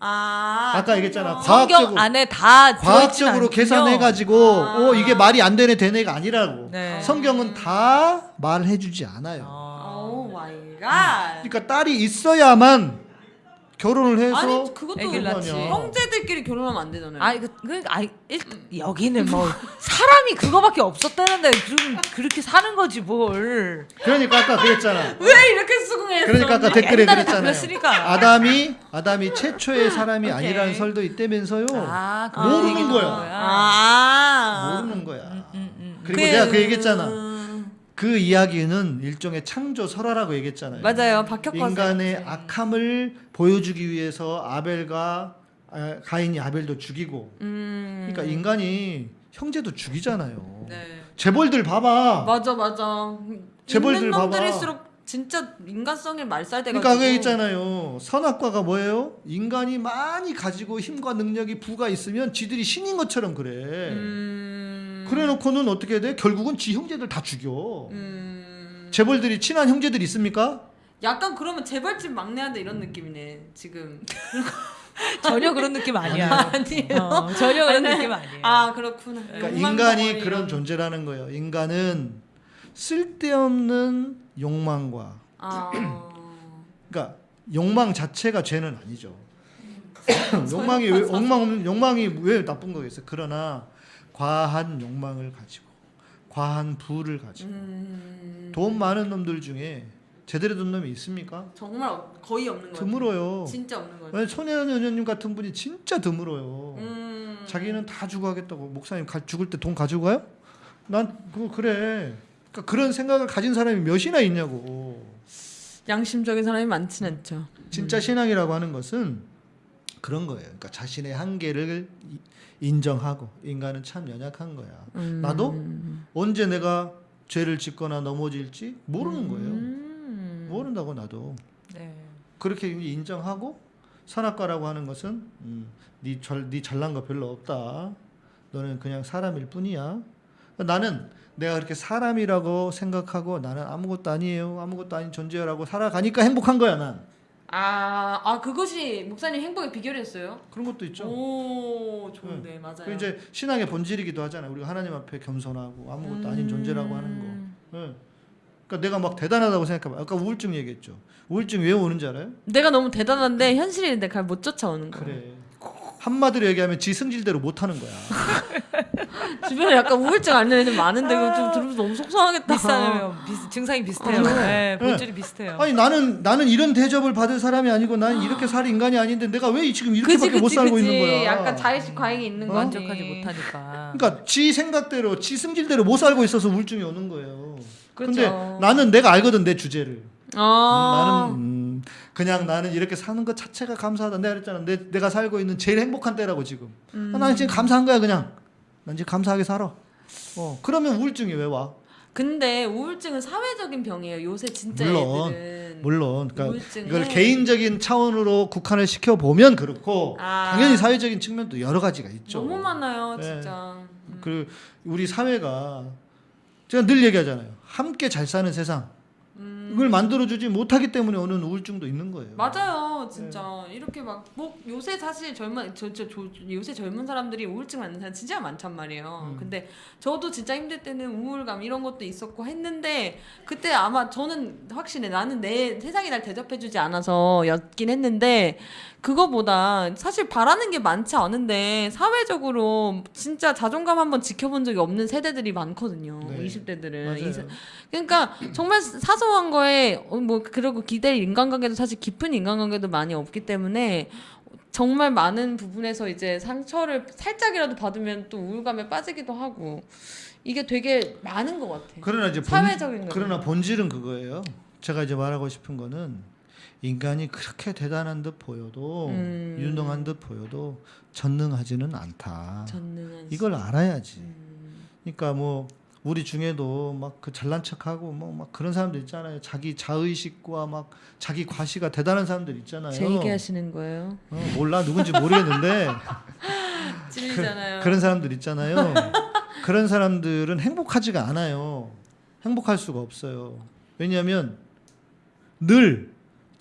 아 아까 얘기했잖아. 성경 과학적으로 안에 다 과학적으로 계산해 가지고 아. 어 이게 말이 안 되네 되네가 아니라고. 네. 성경은 다 말해 주지 않아요. Oh my God. 그러니까 딸이 있어야만 결혼을 해서 아니 그것도 애기를 낳지. 형제들끼리 결혼하면 안 되잖아요. 아니 그, 그 아니 일단 여기는 뭐 사람이 그거밖에 없었다는데 좀 그렇게 사는 거지 뭘. 그러니까 아까 그랬잖아. [laughs] 왜 이렇게 수긍했어? 그러니까 아까 댓글에 그랬잖아요. 그랬으니까. 아담이 아담이 최초의 사람이 오케이. 아니라는 설도 있다면서요. 아, 그 모르는 거야. 아. 모르는 거야. 음, 음. 그리고 그- 내가 그 얘기했잖아. 그 이야기는 일종의 창조 설화라고 얘기했잖아요. 맞아요. 박혁과 인간의 악함을 보여주기 위해서 아벨과 아, 가인이 아벨도 죽이고. 음. 그러니까 인간이 형제도 죽이잖아요. 네. 재벌들 봐봐. 맞아 맞아. 재벌들 봐봐. 놈들일수록 진짜 인간성이 말살돼가지고. 그러니까 있잖아요. 선악과가 뭐예요? 인간이 많이 가지고 힘과 능력이 부가 있으면 지들이 신인 것처럼 그래. 음. 그래놓고는 어떻게 돼? 결국은 지 형제들 다 죽여. 음. 재벌들이 친한 형제들 있습니까? 약간 그러면 재벌집 막내한테 이런 느낌이네 지금. [laughs] 전혀 그런 느낌 아니야. [laughs] 아니에요. 어, 전혀 그런 느낌 아니에요. 아 그렇구나. 그러니까 인간이 그런 이런. 존재라는 거예요. 인간은 쓸데없는 욕망과 아. 그러니까 욕망 자체가 죄는 아니죠. [clears throat] 욕망이 왜 욕망 없는 욕망이 왜 나쁜 거겠어요? 그러나 과한 욕망을 가지고 과한 부를 가지고 음. 돈 많은 놈들 중에 제대로 된 놈이 있습니까? 정말 없- 거의 없는 거 같아요. 드물어요. 진짜 없는 거 같아요. 왜냐면 손혜연 의원님 같은 분이 진짜 드물어요. 음. 자기는 다 주고 하겠다고 목사님 가, 죽을 때 돈 가지고 가요? 난 그거 그래. 그러니까 그런 생각을 가진 사람이 몇이나 있냐고. 양심적인 사람이 많진 않죠. 진짜 신앙이라고 하는 것은 그런 거예요. 그러니까 자신의 한계를 이- 인정하고 인간은 참 연약한 거야. 음. 나도 언제 내가 죄를 짓거나 넘어질지 모르는 거예요. 음. 모른다고 나도 네. 그렇게 인정하고 선악과라고 하는 것은 음, 네, 절, 네 잘난 거 별로 없다. 너는 그냥 사람일 뿐이야. 나는 내가 그렇게 사람이라고 생각하고 나는 아무것도 아니에요. 아무것도 아닌 존재라고 살아가니까 행복한 거야 난. 아, 아 그것이 목사님 행복의 비결이었어요? 그런 것도 있죠. 오, 좋은데 맞아요. 그 이제 신앙의 본질이기도 하잖아요. 우리가 하나님 앞에 겸손하고 아무것도 아닌 음. 존재라고 하는 거. 예. 그러니까 내가 막 대단하다고 생각해봐. 아까 우울증 얘기했죠. 우울증 왜 오는지 알아요? 내가 너무 대단한데 현실인데 잘못 쫓아오는 거. 그래. 한마디로 얘기하면 지 승질대로 못하는 거야. [laughs] 주변에 약간 우울증 앓는 애들 많은데 그거 좀 들으면서 너무 속상하겠다. 비슷하네요. 비슷, 증상이 비슷해요. 네, 본질이 비슷해요. 아니 나는 나는 이런 대접을 받을 사람이 아니고 난 이렇게 살 인간이 아닌데 내가 왜 지금 이렇게밖에 그지 못 그지 살고 그지. 있는 거야? 약간 자의식 과잉이 있는 어? 거지. 만족하지 못하니까. 그러니까 지 생각대로 지 승질대로 못 살고 있어서 우울증이 오는 거예요. 그렇죠. 근데 나는 내가 알거든 내 주제를. 아. 음, 나는 음, 그냥 나는 이렇게 사는 것 자체가 감사하다. 내가 그랬잖아. 내, 내가 살고 있는 제일 행복한 때라고 지금. 음. 나는 지금 감사한 거야 그냥. 난 지금 감사하게 살아. 어 그러면 우울증이 왜 와? 근데 우울증은 사회적인 병이에요. 요새 진짜 물론, 애들은. 물론 그러니까 우울증은- 이걸 개인적인 차원으로 국한을 시켜 보면 그렇고 아. 당연히 사회적인 측면도 여러 가지가 있죠. 너무 많아요, 네. 진짜. 음. 그 우리 사회가 제가 늘 얘기하잖아요. 함께 잘 사는 세상. 음. 이걸 만들어주지 못하기 때문에 오는 우울증도 있는 거예요. 맞아요, 진짜 이렇게 막 뭐 요새 사실 젊은 저, 저, 저 요새 젊은 사람들이 우울증 많은 사람 진짜 많단 말이에요. 음. 근데 저도 진짜 힘들 때는 우울감 이런 것도 있었고 했는데 그때 아마 저는 확신해 나는 내 세상이 날 대접해주지 않아서였긴 했는데 그거보다 사실 바라는 게 많지 않은데 사회적으로 진짜 자존감 한번 지켜본 적이 없는 세대들이 많거든요. 네. 20대들은 맞아요. 그러니까 정말 사소한 거에 어, 뭐 그리고 기댈 인간관계도 사실 깊은 인간관계도 많이 없기 때문에 정말 많은 부분에서 이제 상처를 살짝이라도 받으면 또 우울감에 빠지기도 하고 이게 되게 많은 것 같아. 그러나 이제 본, 사회적인 거. 그러나 본질은 그거예요. 제가 이제 말하고 싶은 거는 인간이 그렇게 대단한 듯 보여도 음. 유능한 듯 보여도 전능하지는 않다. 전능한 이걸 알아야지. 음. 그러니까 뭐 우리 중에도 막 그 잘난 척하고 뭐 막 그런 사람들 있잖아요. 자기 자의식과 막 자기 과시가 대단한 사람들 있잖아요. 제 얘기하시는 거예요? 어, 몰라 누군지 모르겠는데 [laughs] 찔리잖아요. 그 런 사람들 있잖아요. 그런 사람들은 행복하지가 않아요. 행복할 수가 없어요. 왜냐하면 늘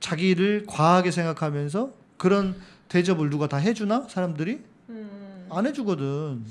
자기를 과하게 생각하면서 그런 대접을 누가 다 해주나 사람들이 음, 안 해주거든.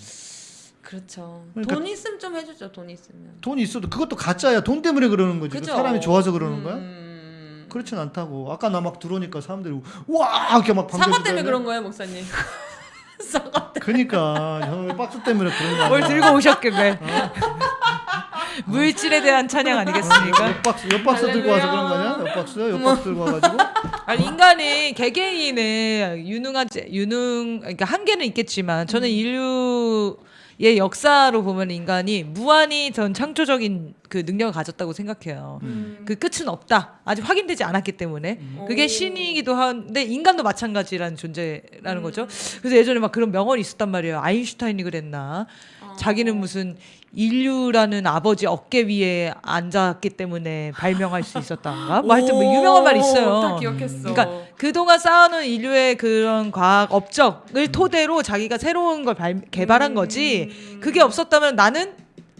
그렇죠. 그러니까- 돈 있으면 좀 해주죠. 돈 있으면. 돈이 있어도 그것도 가짜야. 돈 때문에 그러는 거지. 그? 사람이 좋아서 그러는 거야? 음. 그렇진 않다고. 아까 나 막 들어오니까 사람들이 와 이렇게 막 사과 때문에. 그런 거예요, 목사님. [laughs] 사과 그러니까 형 박수 때문에 그런 거야. 뭘 들고 오셨길래. [laughs] 물질에 대한 찬양 아니겠습니까? 옆박스 옆박스 들고 와서 그런 거 아니야? 옆박스요? 옆박스 들고 와가지고 [laughs] 아니 인간이 개개인의 유능하지 유능 그러니까 한계는 있겠지만 저는 인류 의 역사로 보면 인간이 무한히 전 창조적인 그 능력을 가졌다고 생각해요. 음. 그 끝은 없다. 아직 확인되지 않았기 때문에 그게 오. 신이기도 한데 인간도 마찬가지라는 존재라는 음. 거죠. 그래서 예전에 막 그런 명언이 있었단 말이에요. 아인슈타인이 그랬나? 어. 자기는 무슨 인류라는 아버지 어깨 위에 앉았기 때문에 발명할 수 있었다가 뭐 하여튼 뭐 유명한 말이 있어요. 다 기억했어. 그러니까 그동안 쌓아놓은 인류의 그런 과학 업적을 토대로 자기가 새로운 걸 발- 개발한 거지 음. 그게 없었다면 나는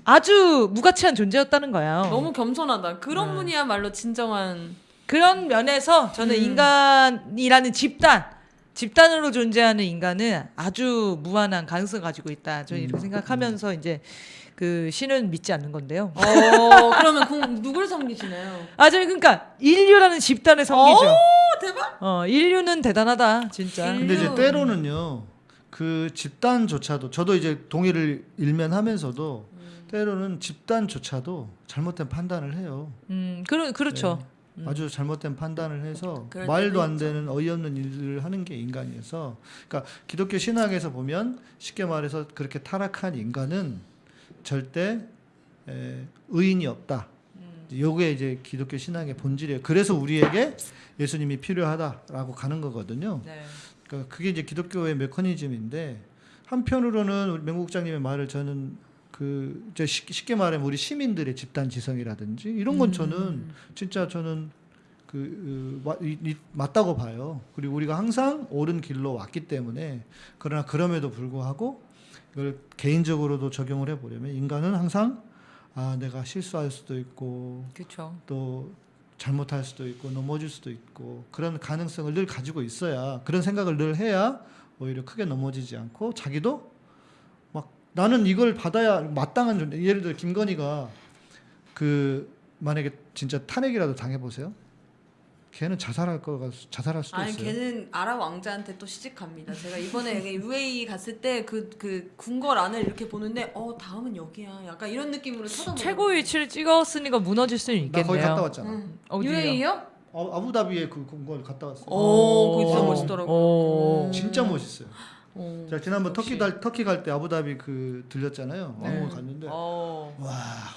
아주 무가치한 존재였다는 거예요. 너무 겸손하다. 그런 네. 분이야말로 진정한 그런 면에서 저는 인간이라는 집단 집단으로 존재하는 인간은 아주 무한한 가능성을 가지고 있다. 저는 이렇게 생각하면서 이제 그 신은 믿지 않는 건데요. 어 그러면 그 누굴 섬기시나요? 아, 저 그러니까 인류라는 집단의 성기죠. 오 대박. 어, 인류는 대단하다, 진짜. 인- 근데 이제. 때로는요 그 집단조차도 저도 이제 동의를 일면하면서도 때로는 집단조차도 잘못된 판단을 해요. 음, 그러, 그렇죠. 아주 잘못된 판단을 해서 음. 말도 안. 되는 어이없는 일을 하는 게 인간이어서 그러니까 기독교 신학에서 보면 쉽게 말해서 그렇게 타락한 인간은 절대 에, 의인이 없다. 음. 요게 이제 기독교 신학의 본질이에요. 그래서 우리에게 예수님이 필요하다라고 가는 거거든요. 네. 그러니까 그게 이제 기독교의 메커니즘인데 한편으로는 우리 명국장님의 말을 저는 그 이제 쉽- 쉽게 말하면 우리 시민들의 집단 지성이라든지 이런 건 저는 진짜 저는 그 이- 맞다고 봐요. 그리고 우리가 항상 옳은 길로 왔기 때문에 그러나 그럼에도 불구하고 이걸 개인적으로도 적용을 해보려면 인간은 항상 아 내가 실수할 수도 있고 그렇죠. 또 잘못할 수도 있고 넘어질 수도 있고 그런 가능성을 늘 가지고 있어야 그런 생각을 늘 해야 오히려 크게 넘어지지 않고 자기도 막 나는 이걸 받아야 마땅한 존재 예를 들어 김건희가 그 만약에 진짜 탄핵이라도 당해 보세요 걔는 자살할 거가 자살할 수도 아니 있어요 걔는 아랍 왕자한테 또 시집 갑니다. 제가 이번에 UAE 갔을 때 그 그 궁궐안을 이렇게 보는데 어 다음은 여기야. 약간 이런 느낌으로 쳐다보고. 최고 위치를 찍었으니까 무너질 수는 나 있겠네요. 거기 갔다 왔잖아 응. UAE요? 아, 아부다비에 그 궁궐 갔다 왔어요 오, 그거 진짜 오. 멋있더라고. 오. 진짜 멋있어요 오. 자 지난번 터키 역시. 갈 터키 갈 때 아부다비 그 들렸잖아요 네. 왕궁 갔는데 어. 와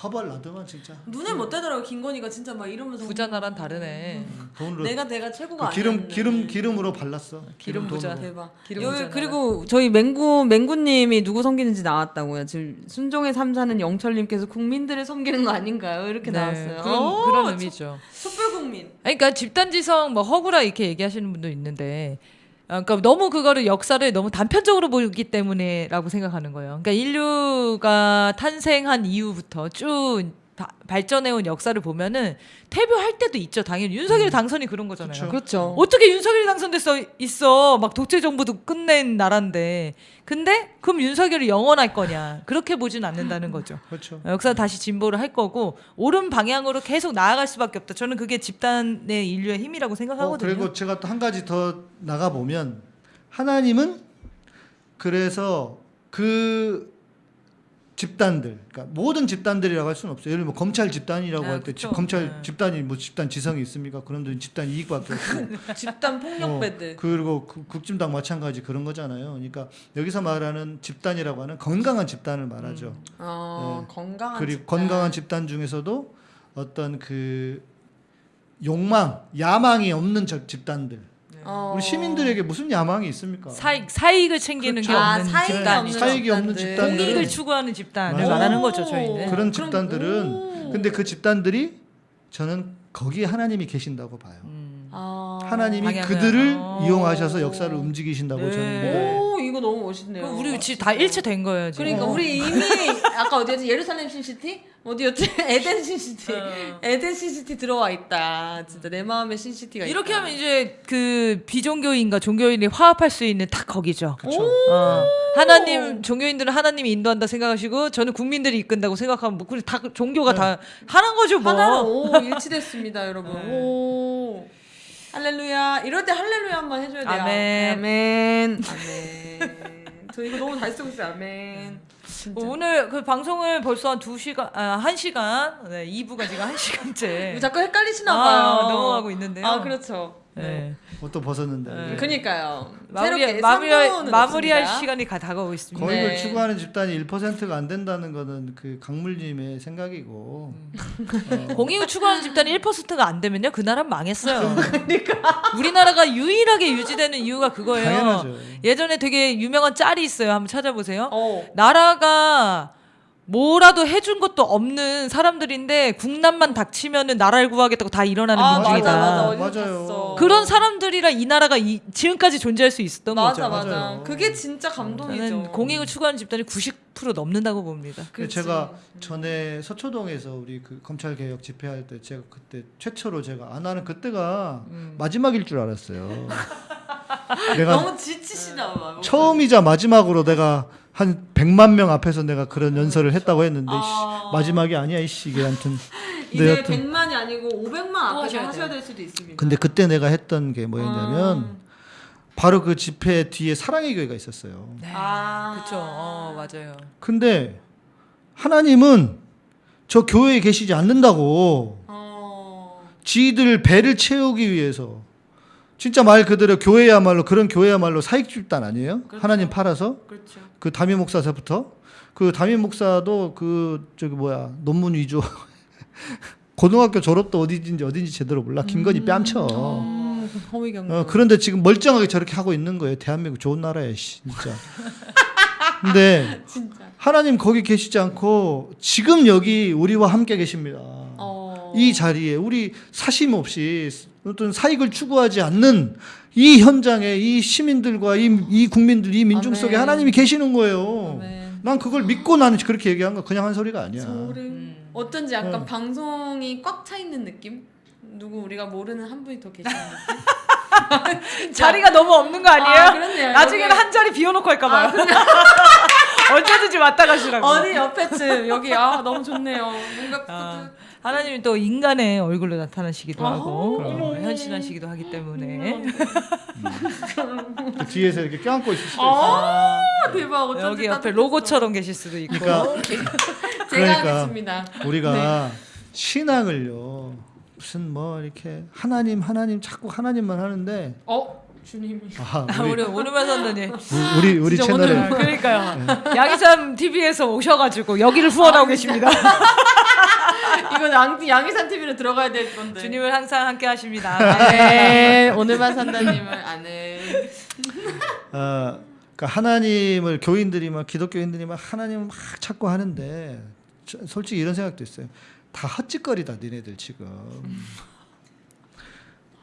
허벌 나더만 진짜 눈에 못 떼더라고 김건희가 진짜 막 이러면서 부자 나란 다르네. 돈으로 내가 내가 최고가 그 기름 아니었네. 기름 기름으로 발랐어. 기름 부자. 돈으로. 대박. 기름 여기 부자 그리고 저희 맹구 맹구님이 누구 섬기는지 나왔다고요. 지금 순종의 삼사는 영철님께서 국민들을 섬기는 거 아닌가요? 이렇게 나왔어요. 그런, 오, 그런 촛- 의미죠. 촛불 국민. 아니, 그러니까 집단지성 뭐 허구라 이렇게 얘기하시는 분도 있는데 아, 그러니까 너무 그거를 역사를 너무 단편적으로 보기 때문에라고 생각하는 거예요. 그러니까 인류가 탄생한 이후부터 쭉 바- 발전해온 역사를 보면은 퇴보할 때도 있죠. 당연히 윤석열 당선이 그런 거잖아요. 그렇죠. 어떻게 윤석열이 당선됐어 있어 막 독재 정부도 끝낸 나라인데 근데 그럼 윤석열이 영원할 거냐 그렇게 보진 않는다는 거죠. [laughs] 그렇죠. 역사 다시 진보를 할 거고 옳은 방향으로 계속 나아갈 수밖에 없다. 저는 그게 집단의 인류의 힘이라고 어, 생각하거든요. 그리고 제가 또 한 가지 더 나가 보면 하나님은 그래서 그 집단들, 그러니까 모든 집단들이라고 할 수는 없어요. 예를 들면 뭐 검찰 집단이라고 아, 할때 그쵸. 검찰 네. 집단이 뭐 집단 지성이 있습니까? 그런 데 집단 이익밖에 없고 [laughs] 집단 어, 폭력배들. 그리고 그 국진당 마찬가지 그런 거잖아요. 그러니까 여기서 말하는 집단이라고 하는 건강한 집단을 말하죠. 어, 네. 건강한 그리고 집단. 건강한 집단 중에서도 어떤 그 욕망, 야망이 없는 저 집단들. 어. 우리 시민들에게 무슨 야망이 있습니까? 사익 사익을 챙기는 그렇죠. 게 아, 없는 사익이 집단, 없는 사익이 없는 집단들. 집단들은 공익을 추구하는 집단을 맞아요. 말하는 거죠 저희는. 그런 집단들은 오. 근데 그 집단들이 저는 거기에 하나님이 계신다고 봐요. 음. 아. 하나님이 방향을- 그들을 어. 이용하셔서 역사를 움직이신다고 네. 저는 믿어요. 오 이거 너무 멋있네요. 그럼 우리 지금 다 일체된 거예요 지금. 그러니까 어. 우리 이미 아까 어디였지 예루살렘 신city 어디였지 [laughs] 에덴 신city 어. 에덴 신city 들어와 있다 진짜 내 마음에 신city가 이렇게 있다. 하면 이제 그 비종교인과 종교인이 화합할 수 있는 딱 거기죠. 그렇죠. 어. 하나님 종교인들은 하나님이 인도한다 생각하시고 저는 국민들이 이끈다고 생각하면 뭐 그냥 다 종교가 다 하나인 거죠 뭐. 하나로 오, 일치됐습니다 여러분 네. 오 할렐루야. 이럴 때 할렐루야 한번 해줘야 돼요. 아멘. 아멘. 아멘. 저 이거 너무 잘 쓰고 있어요. 아멘. 진짜. 뭐 오늘 그 방송을 벌써 한 2시간 아 1시간? 네, 2부가 지금 1시간째. 이거 자꾸 헷갈리시나 봐요. 아, 넘어가고 있는데요. 아 그렇죠 네. 옷도 벗었는데 네. 그니까요 마무리 새롭게 마무리 3부는 마무리할. 시간이 가 다가오고 있습니다. 거액을 네. 추구하는 집단이 1%가 안 된다는 거는 그 강물님의 생각이고 음. 공익을 추구하는 집단이 1%가 안 되면요 그 나라 망했어요. 우리나라가 유일하게 유지되는 이유가 그거예요. 당연하죠. 예전에 되게 유명한 짤이 있어요. 한번 찾아보세요. 어. 나라가 뭐라도 해준 것도 없는 사람들인데 국난만 닥치면은 나라를 구하겠다고 다 일어나는 아 민족이다. 맞아 맞아 맞아요. 그런 사람들이라 이 나라가 이, 지금까지 존재할 수 있었던 맞아 거죠. 맞아 맞아요. 그게 진짜 감동이죠 저는 공익을 추구하는 집단이 90% 넘는다고 봅니다. 근데 제가 전에 서초동에서 우리 그 검찰 개혁 집회할 때 제가 그때 최초로 제가 아 나는 그때가 마지막일 줄 알았어요. [laughs] 내가 너무 지치시나 봐 처음이자 마지막으로 내가 한 100만 명 앞에서 내가 그런 연설을 했다고 했는데 아. 씨, 마지막이 아니야 이씨 이게 아무튼 [laughs] 이제 네, 여튼 100만이 아니고 500만 앞에서 하셔야. 될 수도 있습니다 근데 그때 내가 했던 게 뭐였냐면 음. 바로 그 집회 뒤에 사랑의 교회가 있었어요. 아 그렇죠. 어, 맞아요. 근데 하나님은 저 교회에 계시지 않는다고 어. 지들 배를 채우기 위해서 진짜 말 그대로 교회야말로 그런 교회야말로 사익 집단 아니에요? 그렇죠. 하나님 팔아서 그렇죠 그 담임 목사서부터 그 담임 목사도 그 저기 뭐야 논문 위조 [laughs] 고등학교 졸업도 어디인지 어딘지 제대로 몰라 김건희 뺨쳐. 음, 허위 경고 어, 그런데 지금 멀쩡하게 저렇게 하고 있는 거예요. 대한민국 좋은 나라야, 씨, 진짜. 근데 [laughs] 진짜 하나님 거기 계시지 않고 지금 여기 우리와 함께 계십니다. 어. 이 자리에 우리 사심 없이 어떤 사익을 추구하지 않는 이 현장에 이 시민들과 이, 이 국민들 이 민중 속에 아멘. 하나님이 계시는 거예요. 아멘. 난 그걸 믿고 나는 그렇게 얘기한 거 그냥 한 소리가 아니야. 소름 어쩐지 약간 어. 방송이 꽉 차 있는 느낌 누구 우리가 모르는 한 분이 더 계시는 느낌 [laughs] 자리가 너무 없는 거 아니에요? 아, 그렇네요. 나중에는 여기- 한 자리 비워놓고 할까 봐요. [laughs] 언제든지 왔다 가시라고. [laughs] 어디 옆에쯤 여기 아 너무 좋네요 뭔가 아, 하나님이 또 인간의 얼굴로 나타나시기도 아, 하고 그럼. 어, 현신하시기도 하기 때문에. 그 뒤에서 이렇게 껴안고 있을 수도 있어. 아 대박. 어쩐지 여기 옆에. 로고처럼 계실 수도 있고. 그러니까 [laughs] 제가 그러니까. 하겠습니다. 우리가 신앙을요 무슨 뭐 이렇게 하나님 하나님 자꾸 하나님만 하는데 어? 주님이 아, 아, 우리 우리 오르면 선생님 우리 우리 채널에. 오늘 그러니까요. 네. 양희삼 TV에서 오셔가지고 여기를 후원하고 계십니다 [laughs] 이건 양, 양희산 TV로 들어가야 될 건데. 주님을 항상 함께 하십니다. 네. 오늘만 산다님을 아는. [laughs] 어, 그러니까 하나님을 교인들이 막 기독교인들이 막 하나님을 막 찾고 하는데 저- 솔직히 이런 생각도 있어요. 다 헛짓거리다 니네들 지금.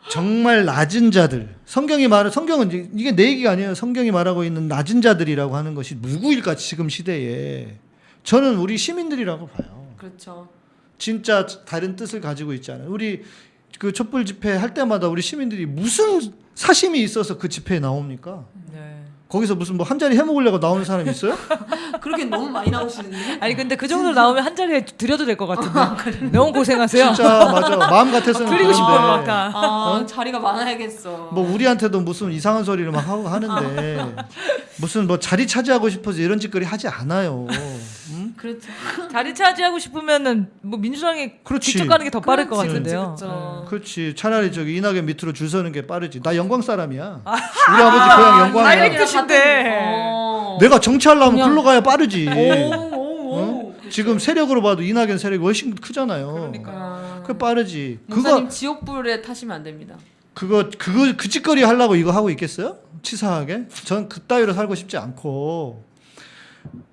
정말 낮은 자들. 성경이 말하 성경은 이게 내 얘기가 아니에요. 성경이 말하고 있는 낮은 자들이라고 하는 것이 누구일까 지금 시대에. 저는 우리 시민들이라고 봐요. 그렇죠 진짜 다른 뜻을 가지고 있잖아요. 우리 그 촛불 집회 할 때마다 우리 시민들이 무슨 사심이 있어서 그 집회에 나옵니까? 네. 거기서 무슨 뭐 한 자리 해 먹으려고 나오는 사람 있어요? [laughs] 그렇게 너무 많이 나오시는데. 아니 근데 그 정도 나오면 한 자리에 드려도 될 것 같은데. 너무 고생하세요. 진짜 맞아. [laughs] 마음 같아서는 드리고 싶어 그런데 막. 아 자리가 많아야겠어. 뭐 우리한테도 무슨 이상한 소리를 막 하고 하는데 [laughs] 무슨 뭐 자리 차지하고 싶어서 이런 짓거리 하지 않아요. 음? 그렇죠. [laughs] 자리 차지하고 싶으면은 뭐 민주당이 그렇지. 직접 가는 게 더 빠를 것 그렇지, 같은데요. 그렇죠. 그렇지. 차라리 저기 이낙연 밑으로 줄 서는 게 빠르지. 나 영광 사람이야. 우리 아버지 고향 영광이야. direct 뜻인데. 어. 내가 정치하려면 그냥- 글로 가야 빠르지. 오, 오, 오. 지금 세력으로 봐도 이낙연 세력이 훨씬 크잖아요. 그러니까. 그 빠르지. 목사님 그거 지옥불에 타시면 안 됩니다. 그거 그거 그 짓거리 하려고 이거 하고 있겠어요? 치사하게? 전 그따위로 살고 싶지 않고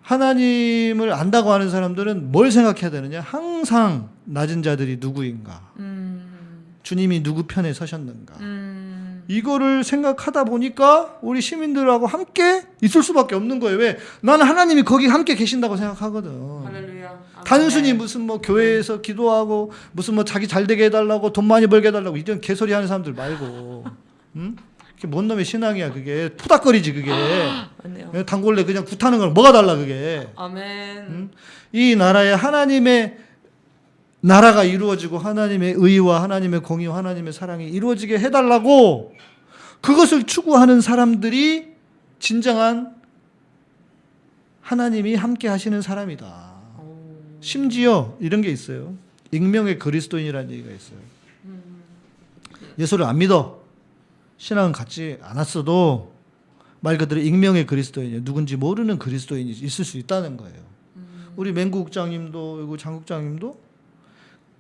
하나님을 안다고 하는 사람들은 뭘 생각해야 되느냐? 항상 낮은 자들이 누구인가? 음, 주님이 누구 편에 서셨는가? 음, 이거를 생각하다 보니까 우리 시민들하고 함께 있을 수밖에 없는 거예요. 왜? 나는 하나님이 거기 함께 계신다고 생각하거든. 할렐루야. 단순히 무슨 뭐 교회에서 기도하고 무슨 뭐 자기 잘 되게 해달라고 돈 많이 벌게 해달라고 이런 개소리 하는 사람들 말고, 응? 뭔 놈의 신앙이야 그게 푸닥거리지 그게. 맞네요. 단골레 그냥 굿하는 걸 뭐가 달라 그게. 아멘. 음? 이 나라에 하나님의 나라가 이루어지고 하나님의 의와 하나님의 공의와 하나님의 사랑이 이루어지게 해달라고 그것을 추구하는 사람들이 진정한 하나님이 함께 하시는 사람이다. 심지어 이런 게 있어요. 익명의 그리스도인이라는 얘기가 있어요. 예수를 안 믿어. 신앙은 갖지 않았어도 말 그대로 익명의 그리스도인이에요. 누군지 모르는 그리스도인이 있을 수 있다는 거예요. 우리 맹국장님도 그리고 장국장님도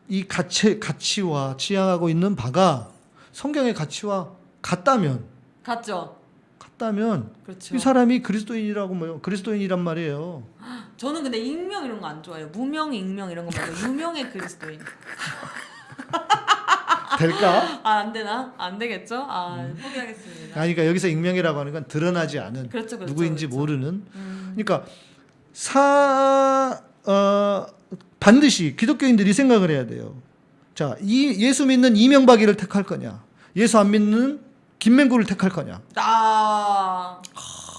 이 가치, 가치와 지향하고 있는 바가 성경의 가치와 같다면 갔죠. 같다면 그렇죠. 이 사람이 그리스도인이라고 뭐요? 그리스도인이란 말이에요. [gasps] 저는 근데 익명 이런 거 안 좋아해요. 무명, 익명 이런 거 말고 [laughs] 유명의 그리스도인. 될까? 아, 안 되나? 안 되겠죠? 아, 포기하겠습니다. 아니, 그러니까 여기서 익명이라고 하는 건 드러나지 않은 그렇죠, 그렇죠, 누구인지 그렇죠. 모르는. 음. 그러니까 사 어, 반드시 기독교인들이 생각을 해야 돼요. 자, 이 예수 믿는 이명박이를 택할 거냐? 예수 안 믿는 김맹구를 택할 거냐? 아,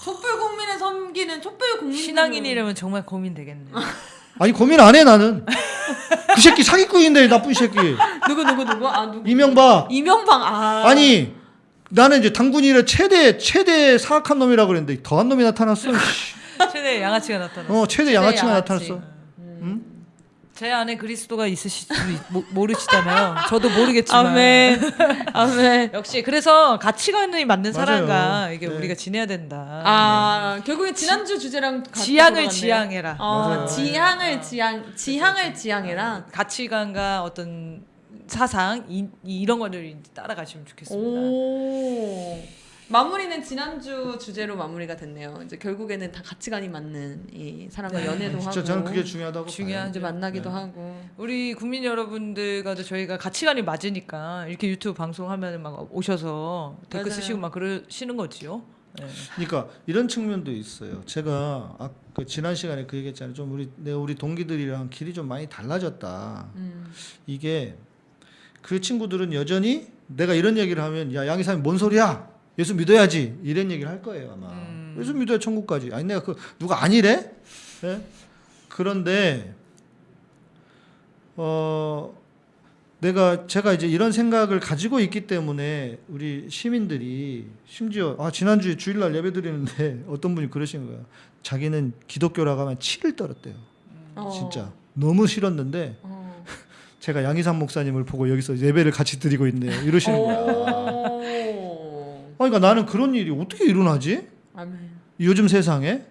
촛불 국민을 섬기는 촛불 국민 신앙인이라면 정말 고민되겠네. [laughs] 아니 고민 안 해 나는. 그 새끼 사기꾼인데 나쁜 새끼. 누구 누구 누구? 아, 누구? 이명박. 이명박 아. 아니 나는 이제 당군이를 최대 최대 사악한 놈이라고 그랬는데 더한 놈이 나타났어. 씨. 최대 양아치가 나타나. 어 최대 최대 양아치가 양아치. 나타났어. 제 안에 그리스도가 있으실 수 있- 모, 모르시잖아요. 저도 모르겠지만. 아멘. 아멘. [laughs] 역시 그래서 가치관이 맞는. 사람과 이게 네. 우리가 지내야 된다. 아, 결국엔 지난주 주제랑 같이 지향을. 지향해라. 어. 지향을 지향 지향을 지향해라. 가치관과 어떤 사상 이, 이런 거를 따라가시면 좋겠습니다. 오. 마무리는 지난주 주제로 마무리가 됐네요. 이제 결국에는 다 가치관이 맞는 이 사람과 연애도 하고 진짜 저는 그게 중요하다고 중요한. 이제 만나기도 네. 하고. 우리 국민 여러분들과도 저희가 가치관이 맞으니까 이렇게 유튜브 방송하면 막 오셔서 댓글 맞아요. 쓰시고 막 그러시는 거지요. 네. 그러니까 이런 측면도 있어요. 제가 아, 그 지난 시간에 그 얘기했잖아요. 좀 우리 내 우리 동기들이랑 길이 좀 많이 달라졌다. 음. 이게 그 친구들은 여전히 내가 이런 얘기를 하면 야 양이사님 뭔 소리야? 예수 믿어야지 이런 얘기를 할 거예요 아마. 음. 예수 믿어야 천국까지. 아니 내가 그 누가 아니래? 예? 그런데 어 내가 제가 이제 이런 생각을 가지고 있기 때문에 우리 시민들이 심지어 아 지난주에 주일날 예배 드리는데 [laughs] 어떤 분이 그러신 거야. 자기는 기독교라고 하면 치를 떨었대요. 어. 진짜 너무 싫었는데 어. [laughs] 제가 양희삼 목사님을 보고 여기서 예배를 같이 드리고 있네요. 이러시는 거야. 오. 아, 그러니까 나는 그런 일이 어떻게 일어나지? 아멘. 요즘 세상에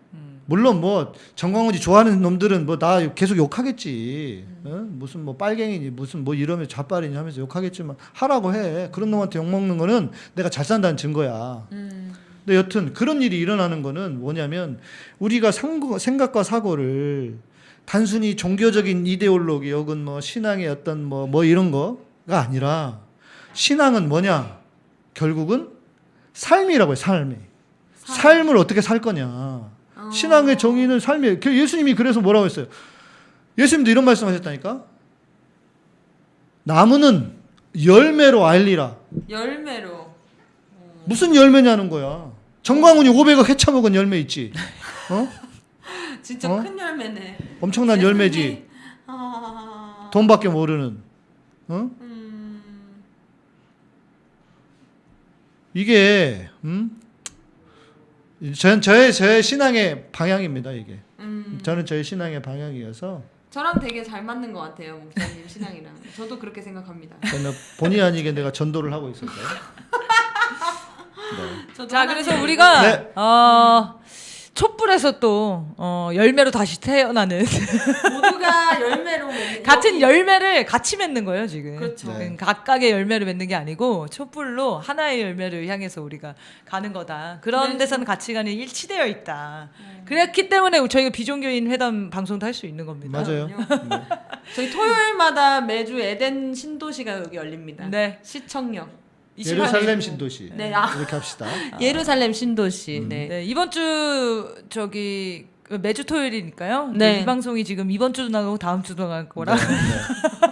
물론 뭐 정광훈이 좋아하는 놈들은 뭐 나 계속 욕하겠지. 어? 무슨 뭐 빨갱이니 무슨 뭐 이러면 좌빨이니 하면서 욕하겠지만 하라고 해. 그런 놈한테 욕 먹는 거는 내가 잘 산다는 증거야. 음. 근데 여튼 그런 일이 일어나는 거는 뭐냐면 우리가 상고, 생각과 사고를 단순히 종교적인 이데올로기 혹은 뭐 신앙의 어떤 뭐, 뭐 이런 거가 아니라 신앙은 뭐냐? 결국은 삶이라고 해요, 삶이. 삶 을 어떻게 살 거냐. 신앙의 정의는 삶이에요. 그 예수님이 그래서 뭐라고 했어요? 예수님도 이런 말씀 하셨다니까? 나무는 열매로 알리라. 열매로. 무슨 열매냐는 거야. 정광훈이 500억 해쳐먹은 열매 있지. 어? [laughs] 진짜 어? 큰 열매네. 엄청난 열매지. [laughs] 아. 돈밖에 모르는. 어? 음. 이게 음? 전 저의 저의 신앙의 방향입니다 이게. 음. 저는 저의 신앙의 방향이어서 저랑 되게 잘 맞는 것 같아요 목사님 신앙이랑. 저도 그렇게 생각합니다. 저는 본의 아니게 내가 전도를 하고 있었어요. [laughs] 저도 자, 그래서 우리가 네. 어, 촛불에서 또 어, 열매로 다시 태어나는 모두가 [laughs] 열매로 맺는 같은 여기- 열매를 같이 맺는 거예요 지금. 그렇죠. 네. 각각의 열매를 맺는 게 아니고 촛불로 하나의 열매를 향해서 우리가 가는 거다. 그런 네. 데서는 가치관이 일치되어 있다. 그렇기 때문에 저희가 비종교인 회담 방송도 할 수 있는 겁니다. 맞아요. 그럼요. 저희 토요일마다 매주 에덴 신도시가 여기 열립니다. 네. 시청역. 예루살렘 신도시. 네, 아. 이렇게 합시다. [laughs] 예루살렘 신도시. 네. 네, 이번 주 저기 매주 토요일이니까요. 네. 이 방송이 지금 이번 주도 나가고 다음 주도 나갈 거라. 네, 네.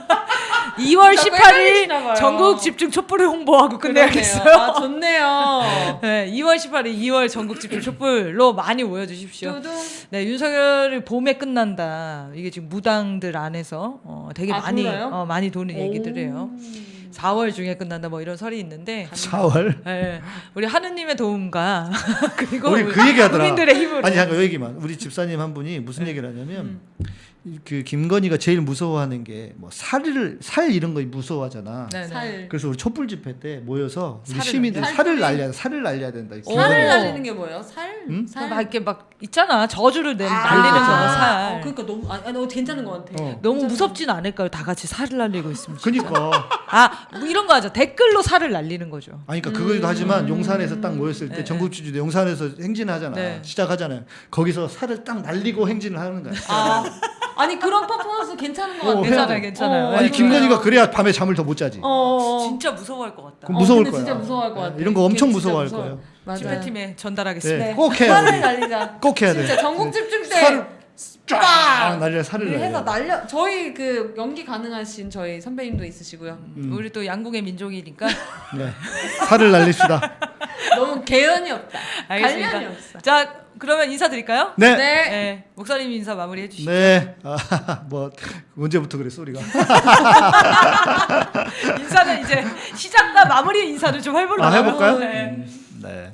2월 진짜 18일 헷갈리시나 봐요. 전국 집중 촛불을 홍보하고. 끝내야겠어요. 아, 좋네요. [laughs] 네, 2월 18일 2월 전국 집중 촛불로 많이 모여 주십시오. 네, 윤석열을 봄에 끝난다. 이게 지금 무당들 안에서 어, 되게 아, 많이? 어, 많이 도는 얘기들이에요. 4월 중에 끝난다 뭐 이런 설이 있는데 4월. 네, 우리 하느님의 도움과 [laughs] 그리고 우리 그 얘기하더라. 국민들의 힘으로 아니 잠깐 요 얘기만. 우리 집사님 한 분이 무슨 얘기를 하냐면 이- 그 김건희가 제일 무서워하는 게 뭐 살을 살 이런 거 무서워하잖아. 네, 네. 살. 그래서 우리 촛불 집회 때 모여서 우리 살을 시민들 날려? 살을 날려야 살을 날려야 된다. 오. 살을. 날리는 게 뭐예요? 살? 음? 살. 막 이렇게 막 있잖아 저주를 내, 아, 날리는 거 아. 살. 어, 그러니까 너무 아, 아, 너무 괜찮은 것 같아. 어. 너무 무섭진 않을까요? 다 같이 살을 날리고 있으면. 진짜. 그니까. 아, 뭐 이런 거 하죠. 댓글로 살을 날리는 거죠. 아니 그러니까 그거도 하지만 용산에서 딱 모였을 때 네, 전국주주도 용산에서 행진을 하잖아. 네. 시작하잖아요. 거기서 살을 딱 날리고 행진을 하는 거야. 아, [laughs] 아니 그런 퍼포먼스 괜찮은 것 어, 같아. 해야 괜찮아요, 돼. 괜찮아요. 어, 아니 네, 김건희가. 그래야 밤에 잠을 더 못 자지. 어, 어. 진짜 무서워할 것 같다. 그럼 어, 무서울 거야. 진짜 무서워할 것 같아. 이런 거 엄청 무서워할 무서워요. 거예요. 집회팀에 전달하겠습니다. 네, 꼭 해야 살을 돼. 날리자. 꼭 해야 돼. 진짜 전국 집중 때 살을 쫙! 날려 살을 네, 해서 날려. 날려 저희 그 연기 가능하신 저희 선배님도 있으시고요. 음. 우리 또 양궁의 민족이니까 네. 살을 날립시다. [laughs] 너무 개연이 없다. 알겠습니다. 관련이 없어. 자, 그러면 인사드릴까요? 네. 네. 네, 목사님 인사 마무리해 주시죠. 네. 아, [laughs] 뭐 언제부터 그랬어 우리가? [laughs] 인사는 이제 시작과 마무리 인사를 좀 해볼까요? 아, 해볼까요? 네. 음, 네.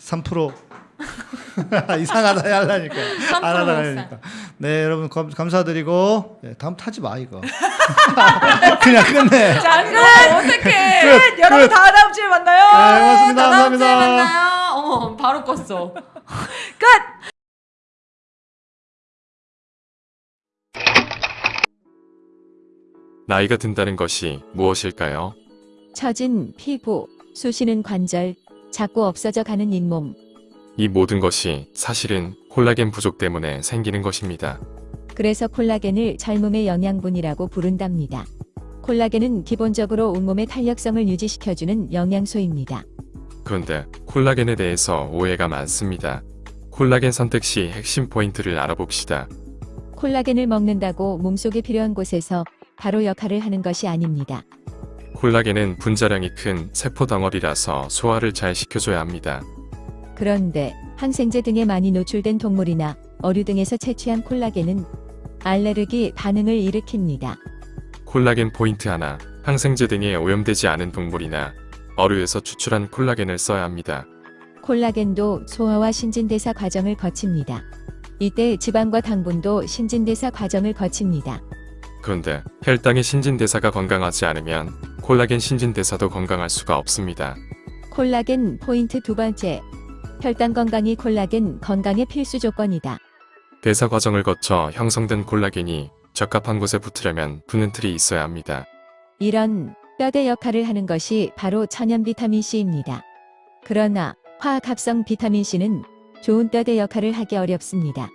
3% [laughs] 이상하다 하려니까 3%안 하다 못 하니까 네 여러분 감, 감사드리고 네, 다음 타지 마 이거 그냥 끝내 자, 끝! 어떡해. 끝, 여러분. 다 다음 주에 만나요. 네, 고맙습니다 자, 다음 주에 감사합니다 만나요. 어, 바로 껐어. 끝! 나이가 든다는 것이 무엇일까요? 처진 피부, 쑤시는 관절, 자꾸 없어져 가는 잇몸. 이 모든 것이 사실은 콜라겐 부족 때문에 생기는 것입니다. 그래서 콜라겐을 젊음의 영양분이라고 부른답니다. 콜라겐은 기본적으로 온몸의 탄력성을 유지시켜주는 영양소입니다. 그런데 콜라겐에 대해서 오해가 많습니다. 콜라겐 선택 시 핵심 포인트를 알아봅시다. 콜라겐을 먹는다고 몸속에 필요한 곳에서 바로 역할을 하는 것이 아닙니다. 콜라겐은 분자량이 큰 세포 덩어리라서 소화를 잘 시켜줘야 합니다. 그런데 항생제 등에 많이 노출된 동물이나 어류 등에서 채취한 콜라겐은 알레르기 반응을 일으킵니다. 콜라겐 포인트 하나, 항생제 등에 오염되지 않은 동물이나 어류에서 추출한 콜라겐을 써야 합니다. 콜라겐도 소화와 신진대사 과정을 거칩니다. 이때 지방과 당분도 신진대사 과정을 거칩니다. 그런데 혈당의 신진대사가 건강하지 않으면 콜라겐 신진대사도 건강할 수가 없습니다. 콜라겐 포인트 두 번째. 혈당 건강이 콜라겐 건강의 필수 조건이다. 대사 과정을 거쳐 형성된 콜라겐이 적합한 곳에 붙으려면 붙는 틀이 있어야 합니다. 이런 뼈대 역할을 하는 것이 바로 천연 비타민 C입니다. 그러나 화학 합성 비타민 C는 좋은 뼈대 역할을 하기 어렵습니다.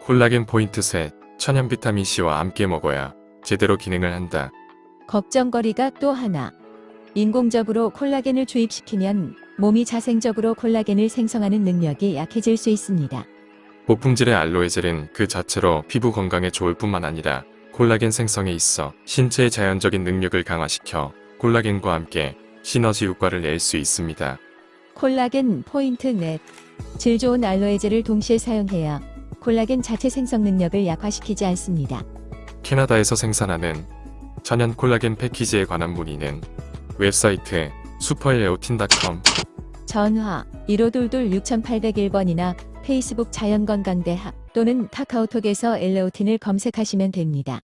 콜라겐 포인트 셋, 천연 비타민 C와 함께 먹어야 제대로 기능을 한다. 걱정거리가 또 하나. 인공적으로 콜라겐을 주입시키면 몸이 자생적으로 콜라겐을 생성하는 능력이 약해질 수 있습니다. 고품질의 알로에 젤은 그 자체로 피부 건강에 좋을 뿐만 아니라 콜라겐 생성에 있어 신체의 자연적인 능력을 강화시켜 콜라겐과 함께 시너지 효과를 낼 수 있습니다. 콜라겐 포인트 넷. 질 좋은 알로에제를 동시에 사용해야 콜라겐 자체 생성 능력을 약화시키지 않습니다. 캐나다에서 생산하는 천연 콜라겐 패키지에 관한 문의는 웹사이트 슈퍼엘레오틴.com 전화 1522 6801번이나 페이스북 자연건강대학 또는 카카오톡에서 엘레오틴을 검색하시면 됩니다.